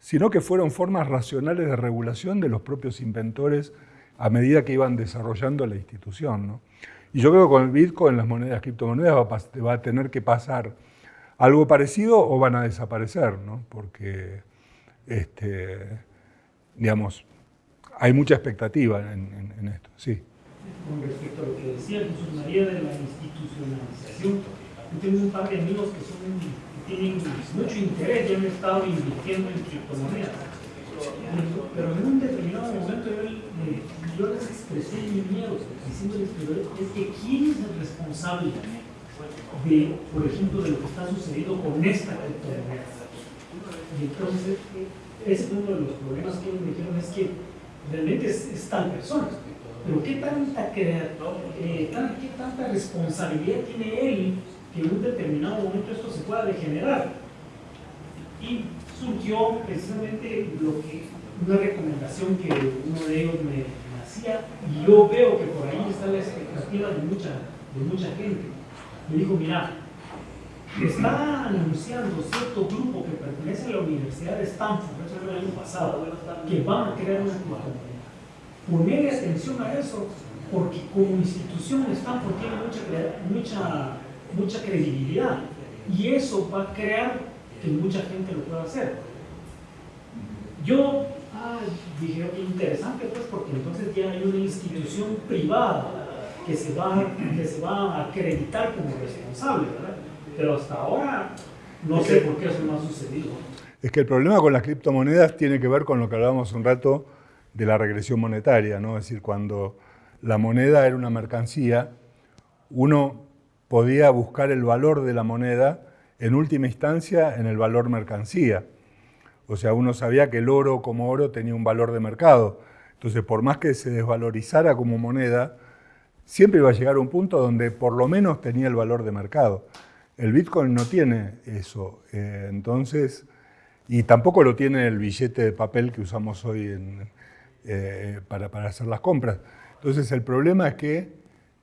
sino que fueron formas racionales de regulación de los propios inventores a medida que iban desarrollando la institución. Y yo creo que con el Bitcoin, las monedas, criptomonedas, va a, tener que pasar algo parecido o van a desaparecer, ¿no? porque este, digamos, hay mucha expectativa en, esto. Sí.
Con respecto a lo que decía Jesús María de la institucionalización, yo tengo un par de amigos que son tienen mucho interés y han estado invirtiendo en criptomonedas. Pero en un determinado momento yo, yo les expresé mi miedo, diciéndoles que es que quién es el responsable de, por ejemplo, de lo que está sucediendo con esta criptomoneda. Y entonces, ese es uno de los problemas que ellos me dijeron, es que realmente es, tal persona. Pero ¿qué tanta, eh, ¿qué tanta responsabilidad tiene él que en un determinado momento esto se pueda degenerar. Y surgió precisamente una recomendación que uno de ellos me, y yo veo que por ahí está la expectativa de mucha, de mucha gente. Me dijo, mira, está anunciando cierto grupo que pertenece a la Universidad de Stanford, eso fue el año pasado, que van a crear una criptomoneda. Ponerle atención a eso, porque como institución Stanford tiene mucha, mucha, mucha credibilidad y eso va a crear que mucha gente lo pueda hacer. Yo ah, dije, interesante pues, porque entonces ya hay una institución privada que se va, que se va a acreditar como responsable, ¿verdad? Pero hasta ahora no sé por qué eso no ha sucedido.
Es que el problema con las criptomonedas tiene que ver con lo que hablábamos un rato de la regresión monetaria, ¿no? Es decir, cuando la moneda era una mercancía, uno podía buscar el valor de la moneda en última instancia en el valor mercancía. O sea, uno sabía que el oro como oro tenía un valor de mercado. Entonces, por más que se desvalorizara como moneda, siempre iba a llegar a un punto donde por lo menos tenía el valor de mercado. El Bitcoin no tiene eso. Eh, entonces, y tampoco lo tiene el billete de papel que usamos hoy eh, para, para hacer las compras. Entonces, el problema es que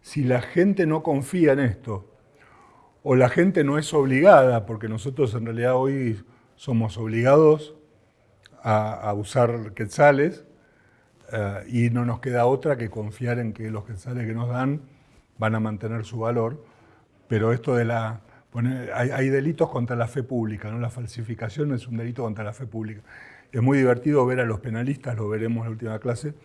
si la gente no confía en esto, o la gente no es obligada, porque nosotros en realidad hoy somos obligados a, usar quetzales eh, y no nos queda otra que confiar en que los quetzales que nos dan van a mantener su valor, pero esto de la... hay, delitos contra la fe pública, ¿no? la falsificación es un delito contra la fe pública. Es muy divertido ver a los penalistas, lo veremos en la última clase,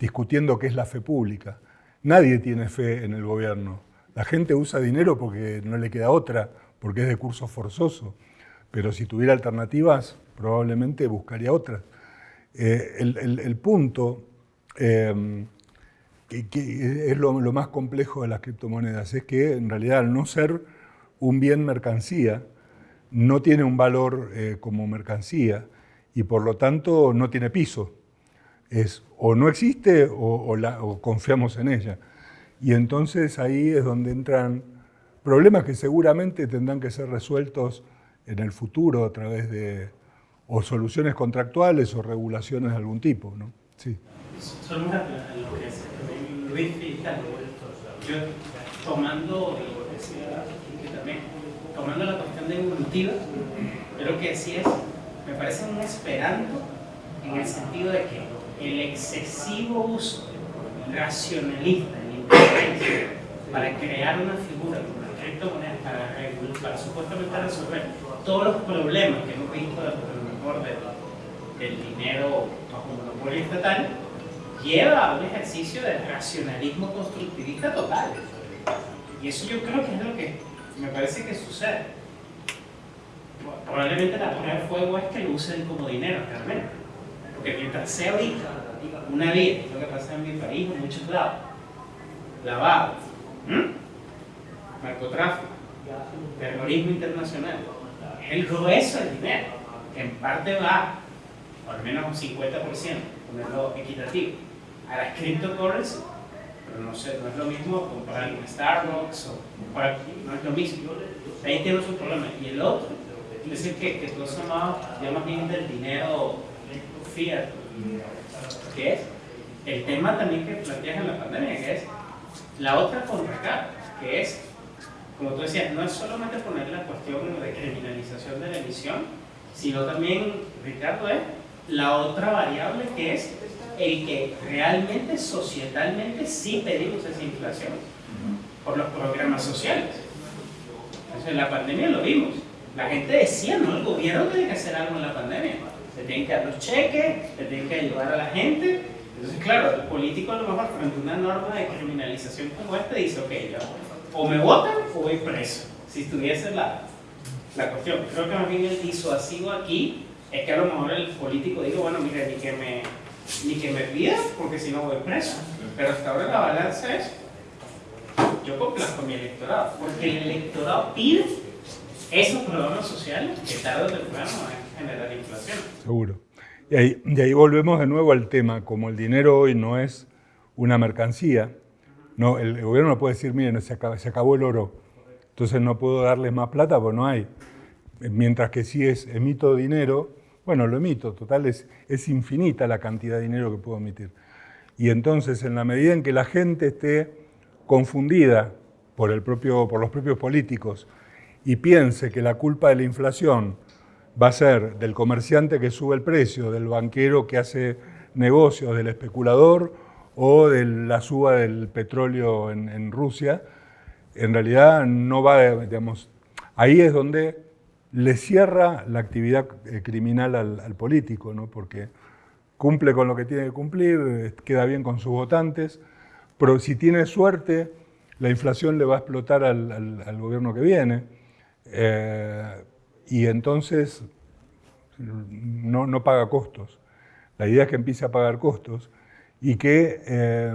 discutiendo qué es la fe pública. Nadie tiene fe en el gobierno. La gente usa dinero porque no le queda otra, porque es de curso forzoso pero si tuviera alternativas probablemente buscaría otras. Eh, el, punto, em, que, es lo, más complejo de las criptomonedas, es que en realidad al no ser un bien mercancía, no tiene un valor eh, como mercancía y por lo tanto no tiene piso. Es o no existe o confiamos en ella. Y entonces ahí es donde entran problemas que seguramente tendrán que ser resueltos en el futuro a través de o soluciones contractuales o regulaciones de algún tipo. ¿no? Sí.
Una, lo que Luis yo tomando, también, tomando la cuestión de evolutiva, yo lo que decía es, me parece un esperando en el sentido de que el excesivo uso racionalista para crear una figura como la criptomoneda para, para supuestamente resolver todos los problemas que hemos visto mejor del dinero bajo monopolio estatal, lleva a un ejercicio de racionalismo constructivista total. Y eso yo creo que es lo que me parece que sucede. Probablemente la prueba de fuego es que lo usen como dinero realmente. Porque mientras sea ahorita una vida, lo que pasa en mi país, en muchos lados, lavado, narcotráfico, terrorismo internacional, el grueso del dinero, que en parte va, por al menos un 50%, ponerlo equitativo, a las cryptocurrency, pero no, sé, no es lo mismo comprar en Starbucks o comprar, no es lo mismo. Ahí tiene su problema. Y el otro, es decir, que, que tú has ya más bien del dinero fiat, que es el tema también que planteas en la pandemia, que es la otra contracara, que es como tú decías, no es solamente poner la cuestión de criminalización de la emisión, sino también, Ricardo, es la otra variable que es el que realmente societalmente sí pedimos esa inflación por los programas sociales. Entonces, en la pandemia lo vimos. La gente decía, no, el gobierno tiene que hacer algo en la pandemia. Se tienen que dar los cheques, se tienen que ayudar a la gente. Entonces, claro, el político a lo mejor frente a una norma de criminalización como esta dice, ok, ya o me votan o voy preso, si estuviese la, la cuestión. Creo que más bien el disuasivo aquí es que a lo mejor el político diga, bueno, mire, ni que me, ni que me pida, porque si no voy preso. Pero hasta ahora la balanza es, yo complazco mi electorado, porque el electorado pide esos programas sociales que tarde o temprano van a generar inflación.
Seguro. Y ahí, y ahí volvemos de nuevo al tema, como el dinero hoy no es una mercancía, no, el gobierno no puede decir, miren, se acabó, el oro, entonces no puedo darles más plata porque no hay. Mientras que si es emito dinero, Bueno, lo emito, total, es, es infinita la cantidad de dinero que puedo emitir. Y entonces, en la medida en que la gente esté confundida por, el propio, por los propios políticos y piense que la culpa de la inflación va a ser del comerciante que sube el precio, del banquero que hace negocios, del especulador o de la suba del petróleo en, Rusia, en realidad no va, digamos, ahí es donde le cierra la actividad eh, criminal al, político, ¿no? porque cumple con lo que tiene que cumplir, queda bien con sus votantes, pero si tiene suerte, la inflación le va a explotar al, gobierno que viene, eh, y entonces no, no, paga costos. La idea es que empiece a pagar costos y que,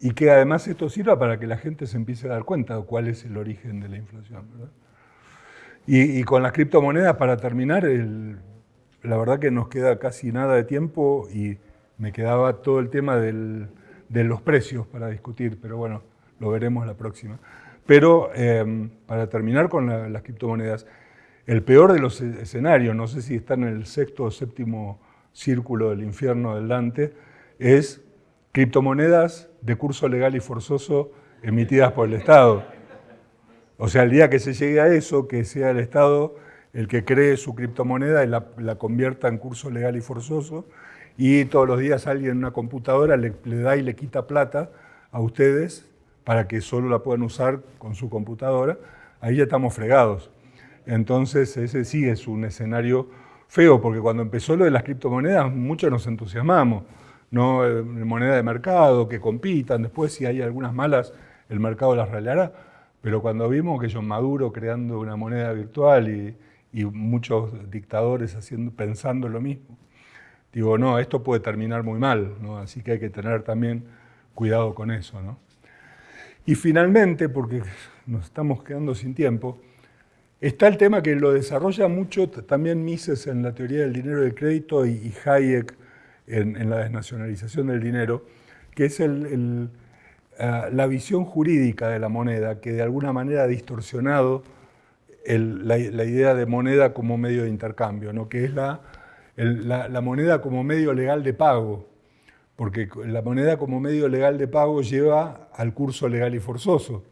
y que además esto sirva para que la gente se empiece a dar cuenta de cuál es el origen de la inflación. ¿verdad? Y, con las criptomonedas, para terminar, la verdad que nos queda casi nada de tiempo y me quedaba todo el tema de los precios para discutir, pero bueno, lo veremos la próxima. Pero em, para terminar con las criptomonedas, el peor de los escenarios, no sé si está en el sexto o séptimo círculo del infierno del Dante, es criptomonedas de curso legal y forzoso emitidas por el Estado. O sea, el día que se llegue a eso, que sea el Estado el que cree su criptomoneda y la, convierta en curso legal y forzoso, y todos los días alguien en una computadora le, da y le quita plata a ustedes para que solo la puedan usar con su computadora, ahí ya estamos fregados. Entonces ese sí es un escenario feo, porque cuando empezó lo de las criptomonedas muchos nos entusiasmamos, ¿no? Eh, moneda de mercado, que compitan, después si hay algunas malas el mercado las regalará, pero cuando vimos que John Maduro creando una moneda virtual y, muchos dictadores haciendo, pensando lo mismo, digo, no, esto puede terminar muy mal, ¿no? así que hay que tener también cuidado con eso. ¿no? Y finalmente, porque nos estamos quedando sin tiempo, está el tema que lo desarrolla mucho también Mises en la teoría del dinero de crédito y, Hayek en, la desnacionalización del dinero, que es eh, la visión jurídica de la moneda, que de alguna manera ha distorsionado la, idea de moneda como medio de intercambio, ¿no? que es la, la, moneda como medio legal de pago, porque la moneda como medio legal de pago lleva al curso legal y forzoso.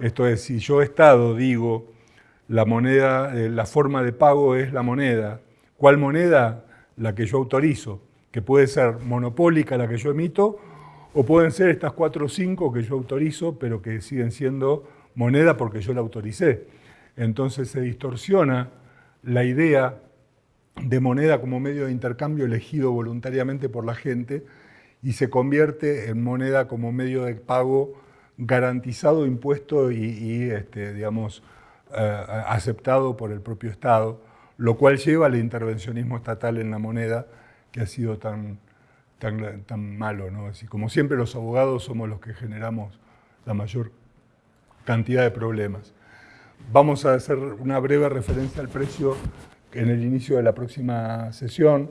Esto es, si yo Estado digo la moneda, eh, la forma de pago es la moneda, ¿cuál moneda? La que yo autorizo, que puede ser monopólica la que yo emito o pueden ser estas cuatro o cinco que yo autorizo, pero que siguen siendo moneda porque yo la autoricé. Entonces se distorsiona la idea de moneda como medio de intercambio elegido voluntariamente por la gente y se convierte en moneda como medio de pago garantizado, impuesto y, este, digamos, aceptado por el propio Estado, lo cual lleva al intervencionismo estatal en la moneda que ha sido tan, tan, malo. ¿no? Así como siempre los abogados somos los que generamos la mayor cantidad de problemas. Vamos a hacer una breve referencia al precio en el inicio de la próxima sesión.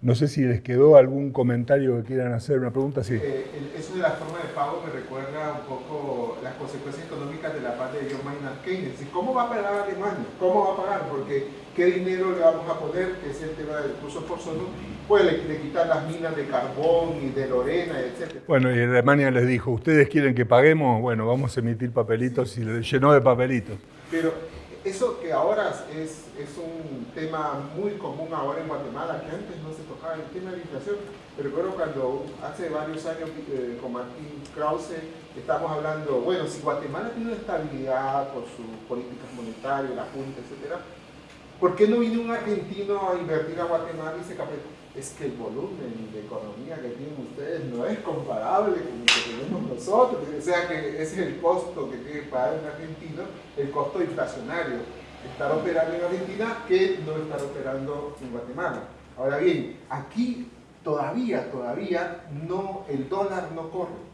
No sé si les quedó algún comentario que quieran hacer, una pregunta, sí.
Eh, eso de la forma de pago me recuerda un poco las consecuencias económicas de la parte de John Maynard Keynes. ¿Cómo va a pagar Alemania? ¿Cómo va a pagar? Porque ¿qué dinero le vamos a poner? Que es el tema del curso forzoso. Puede le, quitar las minas de carbón y de Lorena, etc.
Bueno, y Alemania les dijo, ¿ustedes quieren que paguemos? Bueno, vamos a emitir papelitos y le llenó de papelitos.
Pero eso que ahora es, es, un tema muy común ahora en Guatemala, que antes no se tocaba el tema de la inflación. Pero recuerdo cuando hace varios años eh, con Martín Krause estamos hablando, bueno, si Guatemala tiene estabilidad por sus políticas monetarias, la Junta, etc., ¿por qué no viene un argentino a invertir a Guatemala y se capeta? Es que el volumen de economía que tienen ustedes no es comparable con lo que tenemos nosotros. O sea que ese es el costo que tiene que pagar un argentino, el costo inflacionario. Estar operando en Argentina que no estar operando en Guatemala. Ahora bien, aquí todavía, todavía no, el dólar no corre.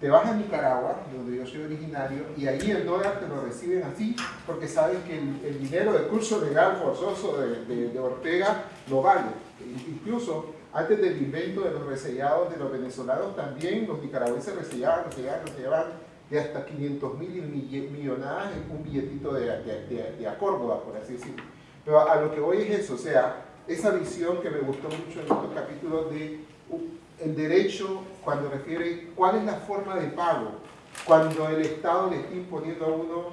Te vas a Nicaragua, donde yo soy originario, y ahí el dólar te lo reciben así, porque saben que el, dinero de curso legal forzoso de, Ortega no vale. Incluso antes del invento de los resellados de los venezolanos, también los nicaragüenses resellaban, resellaban, resellaban de hasta 500 mil millonadas en un billetito de, de, por así decirlo. Pero a lo que voy es eso, o sea, esa visión que me gustó mucho en estos capítulos de el derecho cuando refiere cuál es la forma de pago, cuando el Estado le está imponiendo a uno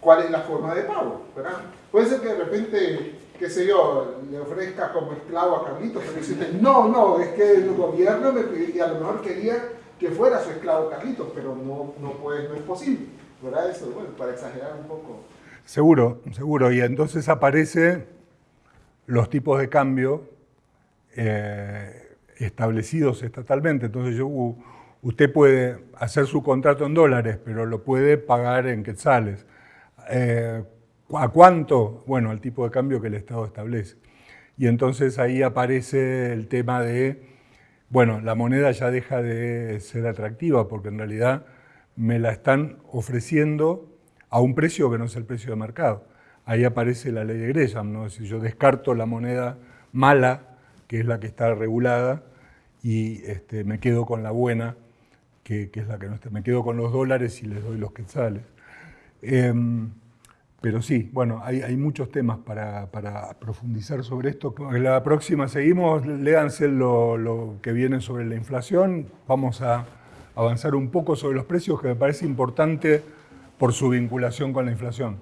cuál es la forma de pago, ¿verdad? Puede ser que de repente, qué sé yo, le ofrezca como esclavo a Carlitos, pero dice, no, no, es que el gobierno me y a lo mejor quería que fuera su esclavo Carlitos, pero no, no, puede, no es posible, ¿verdad? Eso, bueno, para exagerar un poco.
Seguro, seguro, y entonces aparece los tipos de cambio eh, establecidos estatalmente. Entonces yo, usted puede hacer su contrato en dólares, pero lo puede pagar en quetzales. Eh, ¿A cuánto? Bueno, al tipo de cambio que el Estado establece. Y entonces ahí aparece el tema de, bueno, la moneda ya deja de ser atractiva porque en realidad me la están ofreciendo a un precio que no es el precio de mercado ahí aparece la ley de Gresham, ¿no? Es yo descarto la moneda mala, que es la que está regulada, y este, me quedo con la buena, que, es la que no está. Me quedo con los dólares y les doy los quetzales. Em, pero sí, bueno, hay, muchos temas para, profundizar sobre esto. La próxima seguimos, léanse lo, lo que viene sobre la inflación. Vamos a avanzar un poco sobre los precios, que me parece importante por su vinculación con la inflación.